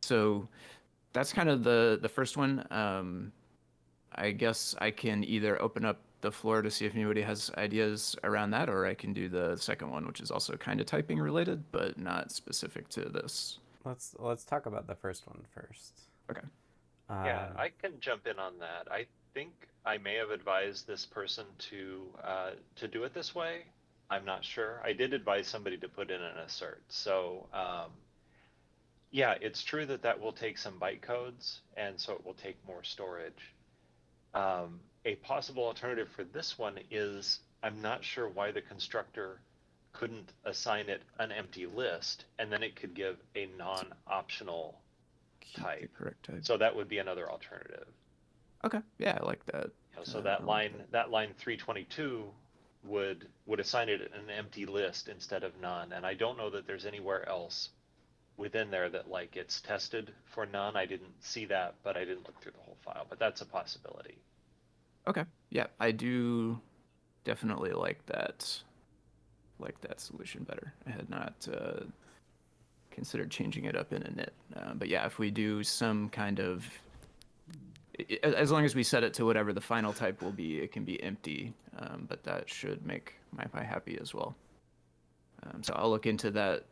so that's kind of the the first one. I guess I can either open up the floor to see if anybody has ideas around that, or I can do the second one, which is also kind of typing related, but not specific to this. Let's let's talk about the first one first. Okay. Uh, yeah, I can jump in on that. I think I may have advised this person to uh, to do it this way. I'm not sure. I did advise somebody to put in an assert. So um, yeah, it's true that that will take some bytecodes, and so it will take more storage. Um, a possible alternative for this one is I'm not sure why the constructor couldn't assign it an empty list, and then it could give a non-optional type. correct type. So that would be another alternative. Okay, yeah, I like that. You know, so uh, that line, that. that line 322 would would assign it an empty list instead of none, and I don't know that there's anywhere else within there that like it's tested for none. I didn't see that, but I didn't look through the whole file. But that's a possibility. Okay. Yeah, I do definitely like that. Like that solution better. I had not uh, considered changing it up in init, uh, but yeah, if we do some kind of as long as we set it to whatever the final type will be, it can be empty, um, but that should make MyPy happy as well. Um, so I'll look into that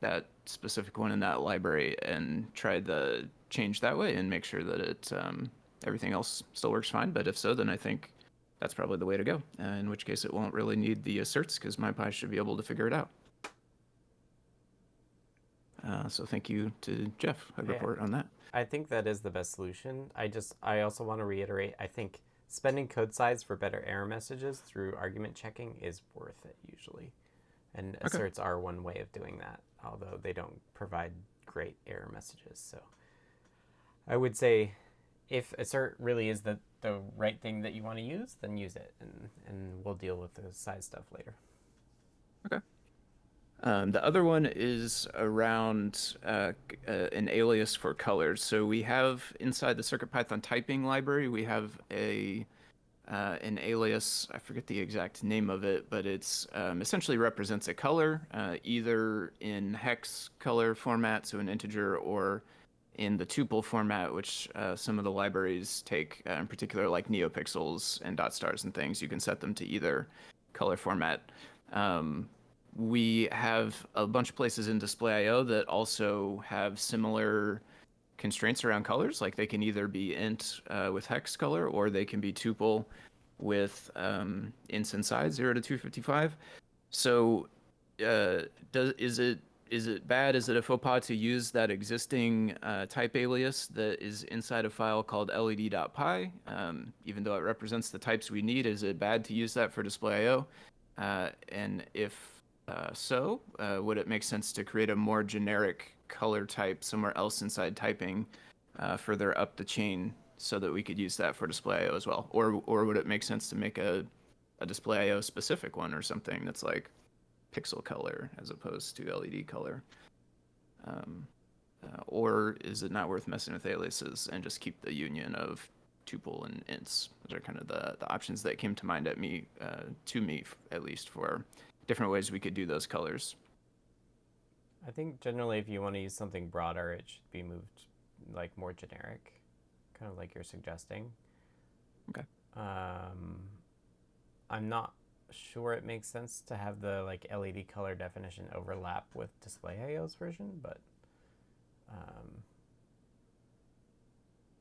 that specific one in that library and try the change that way and make sure that it um, everything else still works fine. But if so, then I think that's probably the way to go. Uh, in which case, it won't really need the asserts because MyPy should be able to figure it out. Uh, so thank you to Jeff. I yeah. report on that. I think that is the best solution. I just I also want to reiterate. I think spending code size for better error messages through argument checking is worth it usually, and okay. asserts are one way of doing that although they don't provide great error messages. So I would say if assert really is the the right thing that you want to use, then use it, and and we'll deal with the size stuff later. Okay. Um, the other one is around uh, uh, an alias for colors. So we have inside the CircuitPython typing library, we have a uh, an alias. I forget the exact name of it, but it's um, essentially represents a color, uh, either in hex color format, so an integer, or in the tuple format, which uh, some of the libraries take, uh, in particular like neopixels and dot stars and things. You can set them to either color format. Um, we have a bunch of places in display.io that also have similar constraints around colors. Like they can either be int uh, with hex color or they can be tuple with um, ints inside 0 to 255. So uh, does is it is it bad? Is it a faux pas to use that existing uh, type alias that is inside a file called led.py, um, even though it represents the types we need? Is it bad to use that for display.io? Uh, and if uh, so, uh, would it make sense to create a more generic color type somewhere else inside typing uh, further up the chain so that we could use that for display.io as well? Or, or would it make sense to make a, a display.io specific one or something that's like pixel color as opposed to LED color? Um, uh, or is it not worth messing with aliases and just keep the union of tuple and ints? Those are kind of the, the options that came to mind at me, uh, to me at least, for different ways we could do those colors. I think generally, if you want to use something broader, it should be moved like more generic, kind of like you're suggesting. Okay. Um, I'm not sure it makes sense to have the like LED color definition overlap with Display.io's version, but um,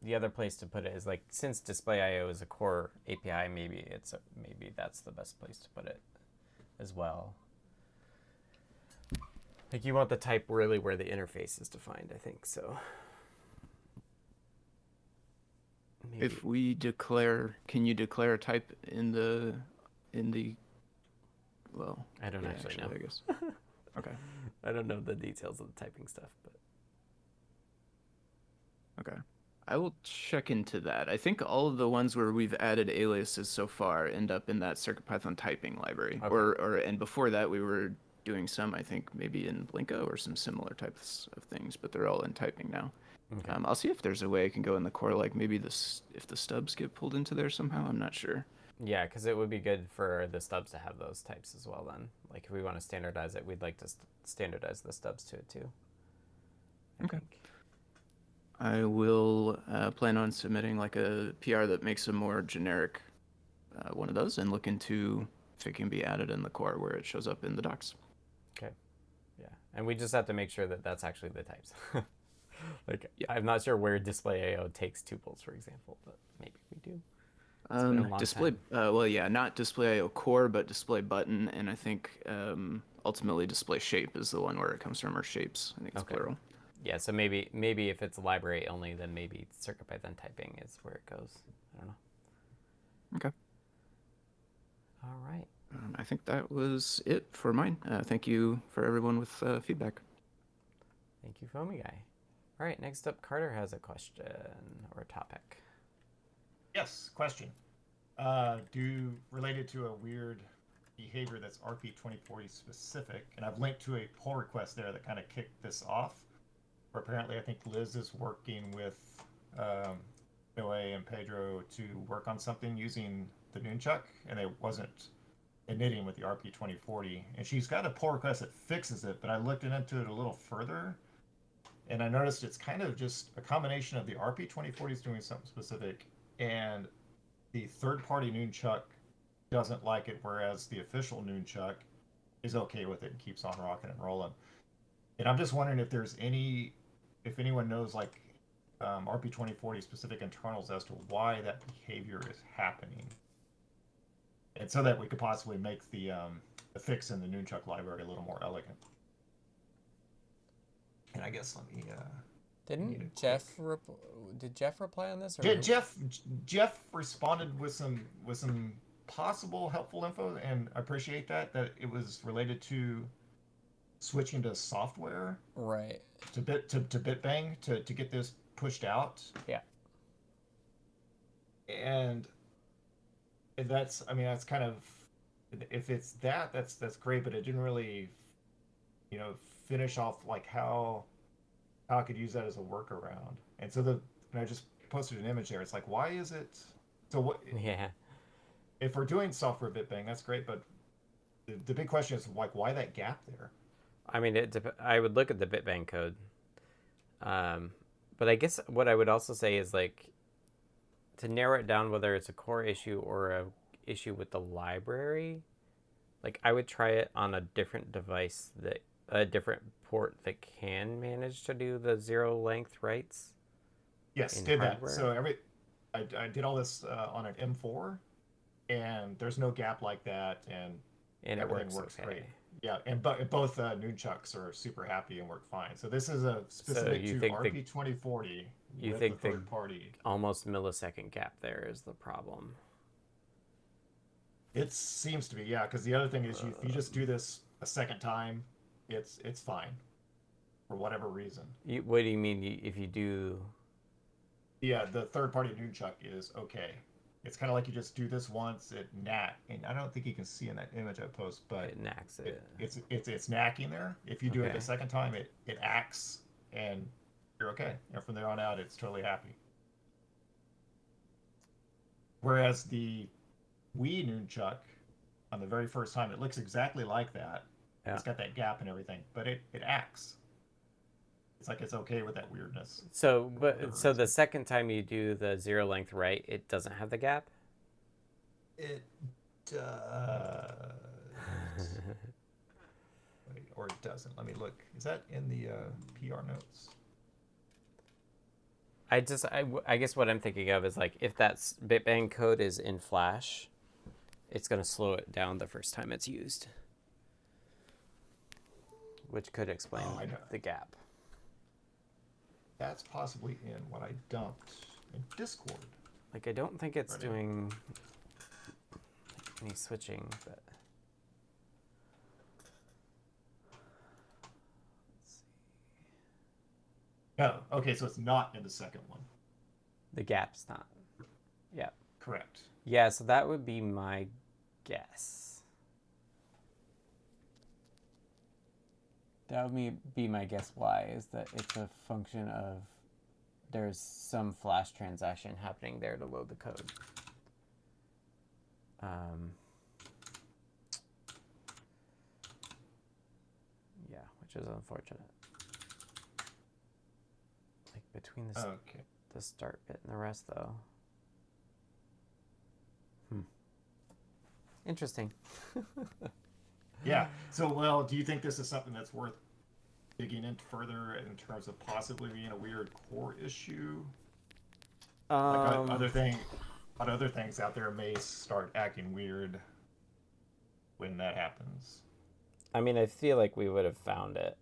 the other place to put it is like since Display.io is a core API, maybe it's a, maybe that's the best place to put it as well. Like you want the type really where the interface is defined, I think so. Maybe. If we declare, can you declare a type in the in the well, I don't yeah, actually, actually know. I guess. okay. I don't know the details of the typing stuff, but Okay. I will check into that. I think all of the ones where we've added aliases so far end up in that CircuitPython typing library. Okay. Or, or and before that we were doing some, I think maybe in Blinka or some similar types of things, but they're all in typing now. Okay. Um, I'll see if there's a way I can go in the core, like maybe this if the stubs get pulled into there somehow. I'm not sure. Yeah, because it would be good for the stubs to have those types as well. Then, like if we want to standardize it, we'd like to st- standardize the stubs to it too. I okay. Think. I will uh, plan on submitting like a PR that makes a more generic uh, one of those and look into if it can be added in the core where it shows up in the docs. Okay. Yeah. And we just have to make sure that that's actually the types. like, yeah. I'm not sure where display.io takes tuples, for example, but maybe we do. Um, display, uh, well, yeah, not display.io core, but display button. And I think um, ultimately display shape is the one where it comes from, or shapes. I think it's okay. plural yeah, so maybe maybe if it's library only, then maybe circuit CircuitPython typing is where it goes. I don't know. Okay. All right. Um, I think that was it for mine. Uh, thank you for everyone with uh, feedback. Thank you, Foamy Guy. All right, next up, Carter has a question or a topic. Yes, question. Uh, do related to a weird behavior that's RP2040 specific, and I've linked to a pull request there that kind of kicked this off where apparently I think Liz is working with um, Noe and Pedro to work on something using the Nunchuck, and it wasn't knitting with the RP2040. And she's got a pull request that fixes it, but I looked into it a little further, and I noticed it's kind of just a combination of the RP2040 is doing something specific, and the third-party Nunchuck doesn't like it, whereas the official Nunchuck is okay with it and keeps on rocking and rolling. And I'm just wondering if there's any if anyone knows like um, RP2040 specific internals as to why that behavior is happening. And so that we could possibly make the, um, the fix in the Nunchuck library a little more elegant. And I guess let me. Uh, Didn't Jeff rep- did Jeff reply on this? Or... Jeff Jeff responded with some with some possible helpful info, and I appreciate that. That it was related to switching to software. Right. To bit to, to BitBang to, to get this pushed out. Yeah. and that's I mean that's kind of if it's that that's that's great, but it didn't really you know finish off like how how I could use that as a workaround. And so the and I just posted an image there. It's like why is it so what Yeah. if we're doing software bit bang, that's great, but the, the big question is like why that gap there? I mean, it. Dep- I would look at the bitbang code. Um, but I guess what I would also say is like to narrow it down, whether it's a core issue or a issue with the library. Like I would try it on a different device that a different port that can manage to do the zero length writes. Yes, did hardware? that. So every I, I did all this uh, on an M4, and there's no gap like that, and And it Everything works, works okay. great. yeah, and bo- both uh, Noonchucks are super happy and work fine. So this is a specific you to think RP 2040 you think the the- third party. Almost millisecond gap there is the problem. It seems to be yeah, because the other thing is you, if you just do this a second time, it's it's fine, for whatever reason. You, what do you mean if you do? Yeah, the third party Noonchuck is okay. It's kind of like you just do this once, it nat, and I don't think you can see in that image I post, but It NACKs it. it, it's it's it's NACKing there. If you do it the second time, it it acts and you're okay. And from there on out, it's totally happy. Whereas the Wii Noonchuck, on the very first time, it looks exactly like that. Yeah. It's got that gap and everything, but it it acts. It's like it's okay with that weirdness. So, but so the second time you do the zero length right, it doesn't have the gap. It does. Wait, or it doesn't. Let me look. Is that in the uh, PR notes? I just, I, I guess what I'm thinking of is like if that bitbang code is in Flash, it's gonna slow it down the first time it's used, which could explain Oh, the gap. That's possibly in what I dumped in Discord. Like I don't think it's Right. doing any switching, but. Let's see. Oh, okay, so it's not in the second one. The gap's not. Yeah. Correct. Yeah, so that would be my guess. That would be- my guess why, is that it's a function of there's some flash transaction happening there to load the code. Um, yeah, which is unfortunate. Like between the, Okay. the start bit and the rest, though. Hmm. Interesting. Yeah. So, well, do you think this is something that's worth digging into further in terms of possibly being a weird core issue? Like Um, other thing, but other things out there may start acting weird when that happens. I mean, I feel like we would have found it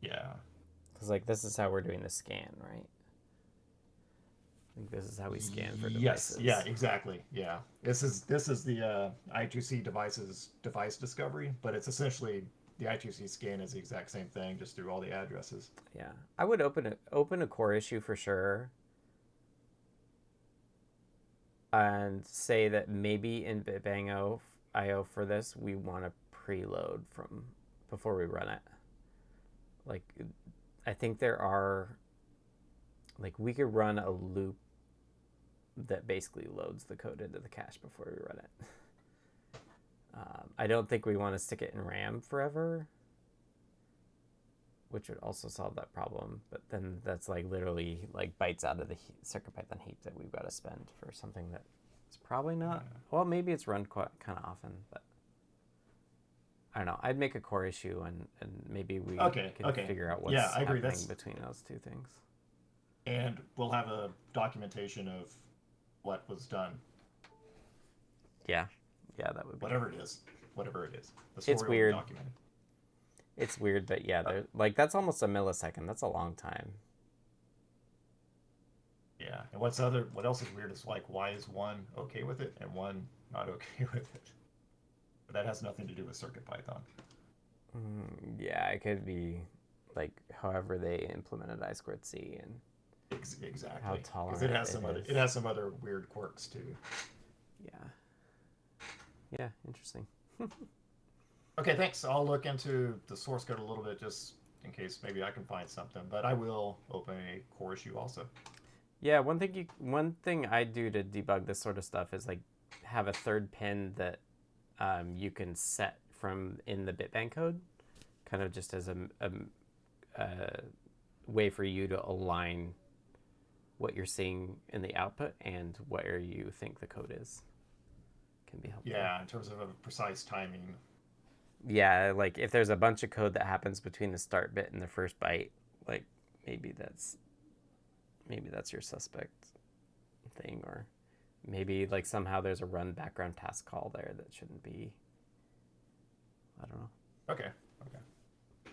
Yeah. because, like, this is how we're doing the scan, right? I think this is how we scan for devices. yes. Yeah. Exactly. Yeah. This is this is the uh, I2C devices device discovery, but it's essentially the I2C scan is the exact same thing, just through all the addresses. Yeah, I would open a open a core issue for sure, and say that maybe in BitBang IO for this we want to preload from before we run it. Like, I think there are, like, we could run a loop that basically loads the code into the cache before we run it. Um, I don't think we want to stick it in RAM forever which would also solve that problem. But then that's like literally like bytes out of the he- CircuitPython heap that we've got to spend for something that is probably not. Well, maybe it's run quite kind of often, but I don't know. I'd make a core issue and and maybe we Okay, can okay. figure out what's Yeah, I agree, happening that's- between those two things. and we'll have a documentation of what was done, Yeah, yeah, that would be. whatever it is, whatever it is. The It's story be weird. documented. It's weird, but yeah, they're, like that's almost a millisecond. That's a long time. Yeah, and what's other? What else is weird is like why is one okay with it and one not okay with it? But that has nothing to do with CircuitPython. Mm, yeah, it could be like however they implemented I squared C and Ex- exactly. How Because tolerant it has it some other is. it has some other weird quirks too. Yeah. Yeah, interesting. Okay, thanks. I'll look into the source code a little bit just in case maybe I can find something. But I will open a core issue also. Yeah, one thing you one thing I do to debug this sort of stuff is like have a third pin that um, you can set from in the bitbang code, kind of just as a, a, a way for you to align what you're seeing in the output and where you think the code is. Can be helpful. Yeah, in terms of a precise timing. Yeah, like if there's a bunch of code that happens between the start bit and the first byte, like maybe that's maybe that's your suspect thing or maybe like somehow there's a run background task call there that shouldn't be I don't know. Okay. Okay.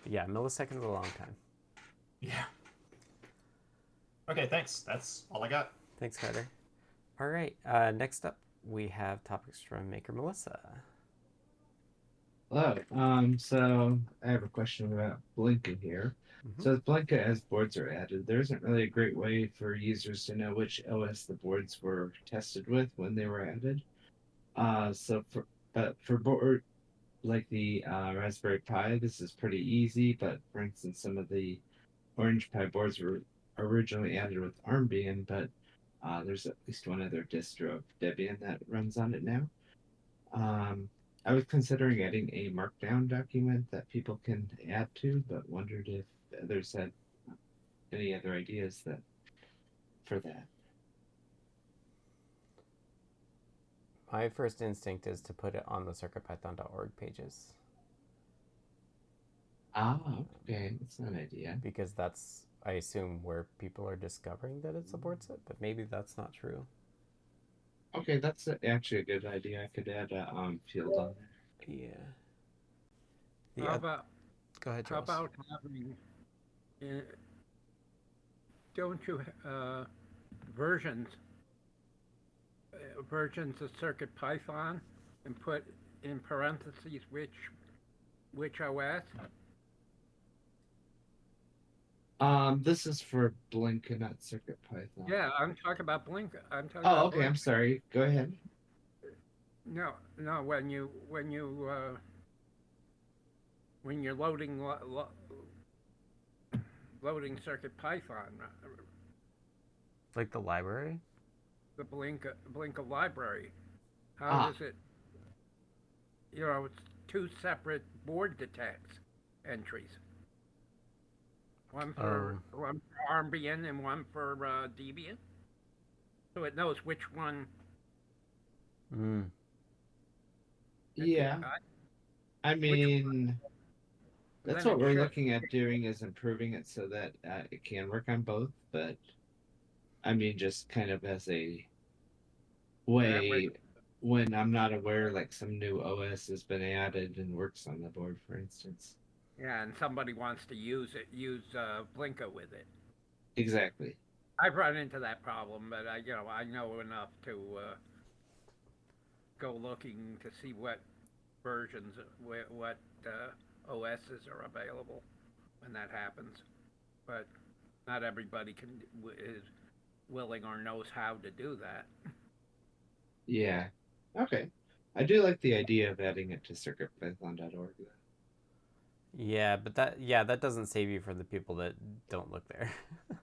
But yeah, milliseconds is a long time. Yeah. Okay, thanks. That's all I got. Thanks, Carter. All right, uh, next up we have topics from Maker Melissa. Hello. Um, so I have a question about Blinka here. Mhm. So with Blinka, as boards are added, there isn't really a great way for users to know which OS the boards were tested with when they were added. Uh, so for but for board like the uh, Raspberry Pi, this is pretty easy. But for instance, some of the Orange Pi boards were originally added with Armbian, but uh, there's at least one other distro of Debian that runs on it now. Um, I was considering adding a markdown document that people can add to, but wondered if others had any other ideas that for that. My first instinct is to put it on the circuitpython.org pages Ah, okay, that's an idea. because that's I assume where people are discovering that it supports it, but maybe that's not true. Okay, that's actually a good idea. I could add a um field on there. Yeah. The How oth- about go ahead, how Charles. about having? Uh, don't you uh, versions uh, versions of Circuit Python and put in parentheses which which OS? Um, this is for Blink and not Circuit Python. Yeah, I'm talking about Blink. I'm talking. Oh, about okay. I'm sorry. Go ahead. No, no. When you when you uh, when you're loading lo- lo- loading Circuit Python, uh, Like the library? the Blinka Blinka library. How Ah. does it? You know, it's two separate board detects entries. One for one for Armbian and one for uh, Debian. So it knows which one. Mm. Yeah. I- I mean, that's what we're should- looking at doing is improving it so that uh, it can work on both. But I mean, just kind of as a way way- when I'm not aware, like some new OS has been added and works on the board, for instance. Yeah, and somebody wants to use it, use uh, Blinka with it. Exactly. I've run into that problem, but I, you know, I know enough to uh, go looking to see what versions, wh- what uh, OSs are available when that happens. But not everybody can is willing or knows how to do that. Yeah. Okay. I do like the idea of adding it to circuitpython.org. though. Yeah, but that yeah, that doesn't save you from the people that don't look there.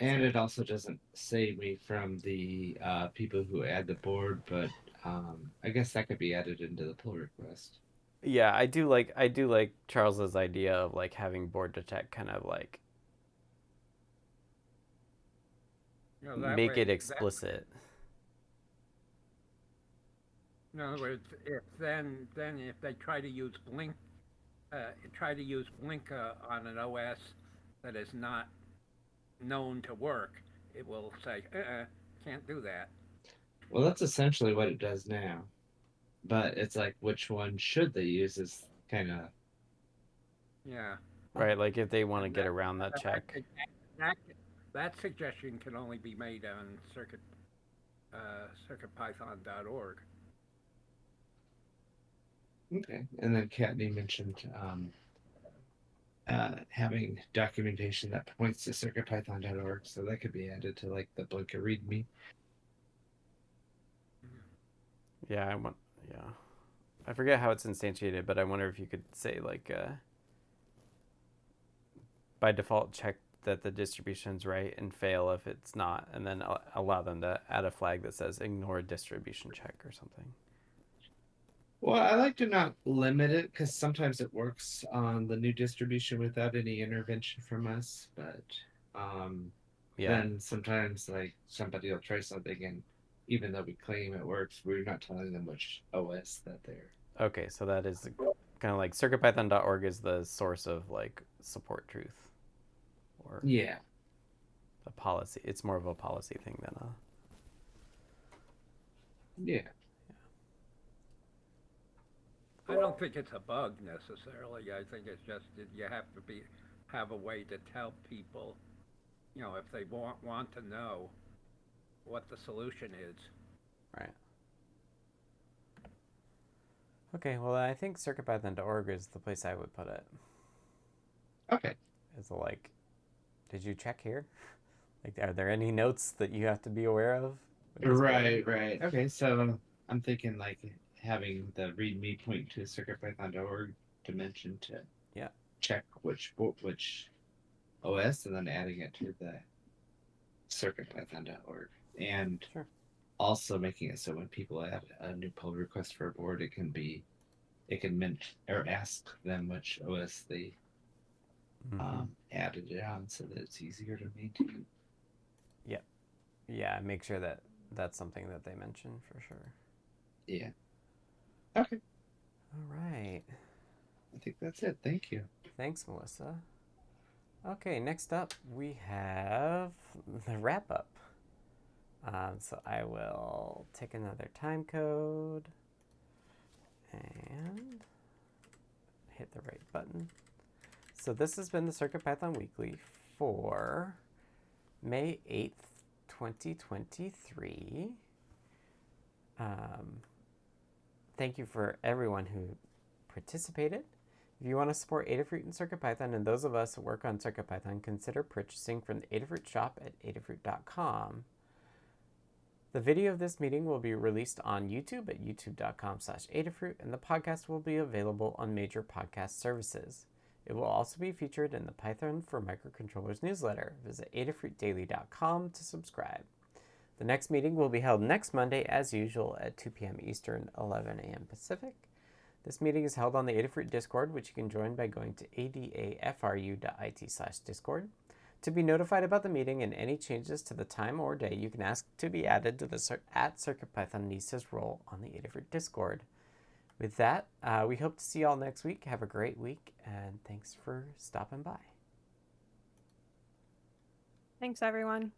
And it also doesn't save me from the uh, people who add the board, but um, I guess that could be added into the pull request. yeah, I do like I do like Charles's idea of like having board detect kind of like You know, that make way- it that- explicit. In other words, if then then if they try to use Blink, uh, try to use Blinka on an OS that is not known to work, it will say, uh-uh, can't do that. Well, that's essentially what it does now. But it's like, which one should they use is kind of. Yeah. Right, like if they want to get that- around that That- check. That, that suggestion can only be made on circuit uh, circuitpython.org. Okay. And then Kattni mentioned um, uh, having documentation that points to circuitpython.org, so that could be added to like the Blinka README. Yeah, I want. Yeah, I forget how it's instantiated, but I wonder if you could say like, uh, by default, check that the distribution's right and fail if it's not, and then allow them to add a flag that says ignore distribution check or something. Well, I like to not limit it because sometimes it works on the new distribution without any intervention from us, but um, yeah. then sometimes like somebody will try something and even though we claim it works, we're not telling them which OS that they're. Okay, so that is kind of like circuitpython.org is the source of like support truth. Or yeah. A policy. It's more of a policy thing than a. Yeah. I don't think it's a bug necessarily. I think it's just that you have to be have a way to tell people, you know, if they want want to know what the solution is. Right. Okay, well, I think circuitpython.org is the place I would put it. Okay. It's like, did you check here? Like, are there any notes that you have to be aware of? Right, right. Okay, so I'm thinking like having the README point to circuitpython.org dimension to yeah check which which OS and then adding it to the circuitpython.org and sure. also making it so when people add a new pull request for a board, it can be, it can mint or ask them which OS they mm-hmm. um, added it on, so that it's easier to maintain. Yep. Yeah, make sure that that's something that they mention for sure. Yeah. Okay. All right. I think that's it. Thank you. Thanks, Melissa. Okay, next up we have the wrap up. Um, so I will take another time code and hit the right button. So this has been the CircuitPython Weekly for May 8th, 2023. Um, thank you for everyone who participated. If you want to support Adafruit and CircuitPython and those of us who work on CircuitPython, consider purchasing from the Adafruit shop at adafruit.com. The video of this meeting will be released on YouTube at youtube.com slash Adafruit, and the podcast will be available on major podcast services. It will also be featured in the Python for Microcontrollers newsletter. Visit adafruitdaily.com to subscribe. The next meeting will be held next Monday, as usual, at 2 p.m. Eastern, 11 a.m. Pacific. This meeting is held on the Adafruit Discord, which you can join by going to adafru.it slash discord. To be notified about the meeting and any changes to the time or day, you can ask to be added to the at CircuitPythonistas role on the Adafruit Discord. With that, uh, we hope to see you all next week. Have a great week, and thanks for stopping by. Thanks, everyone.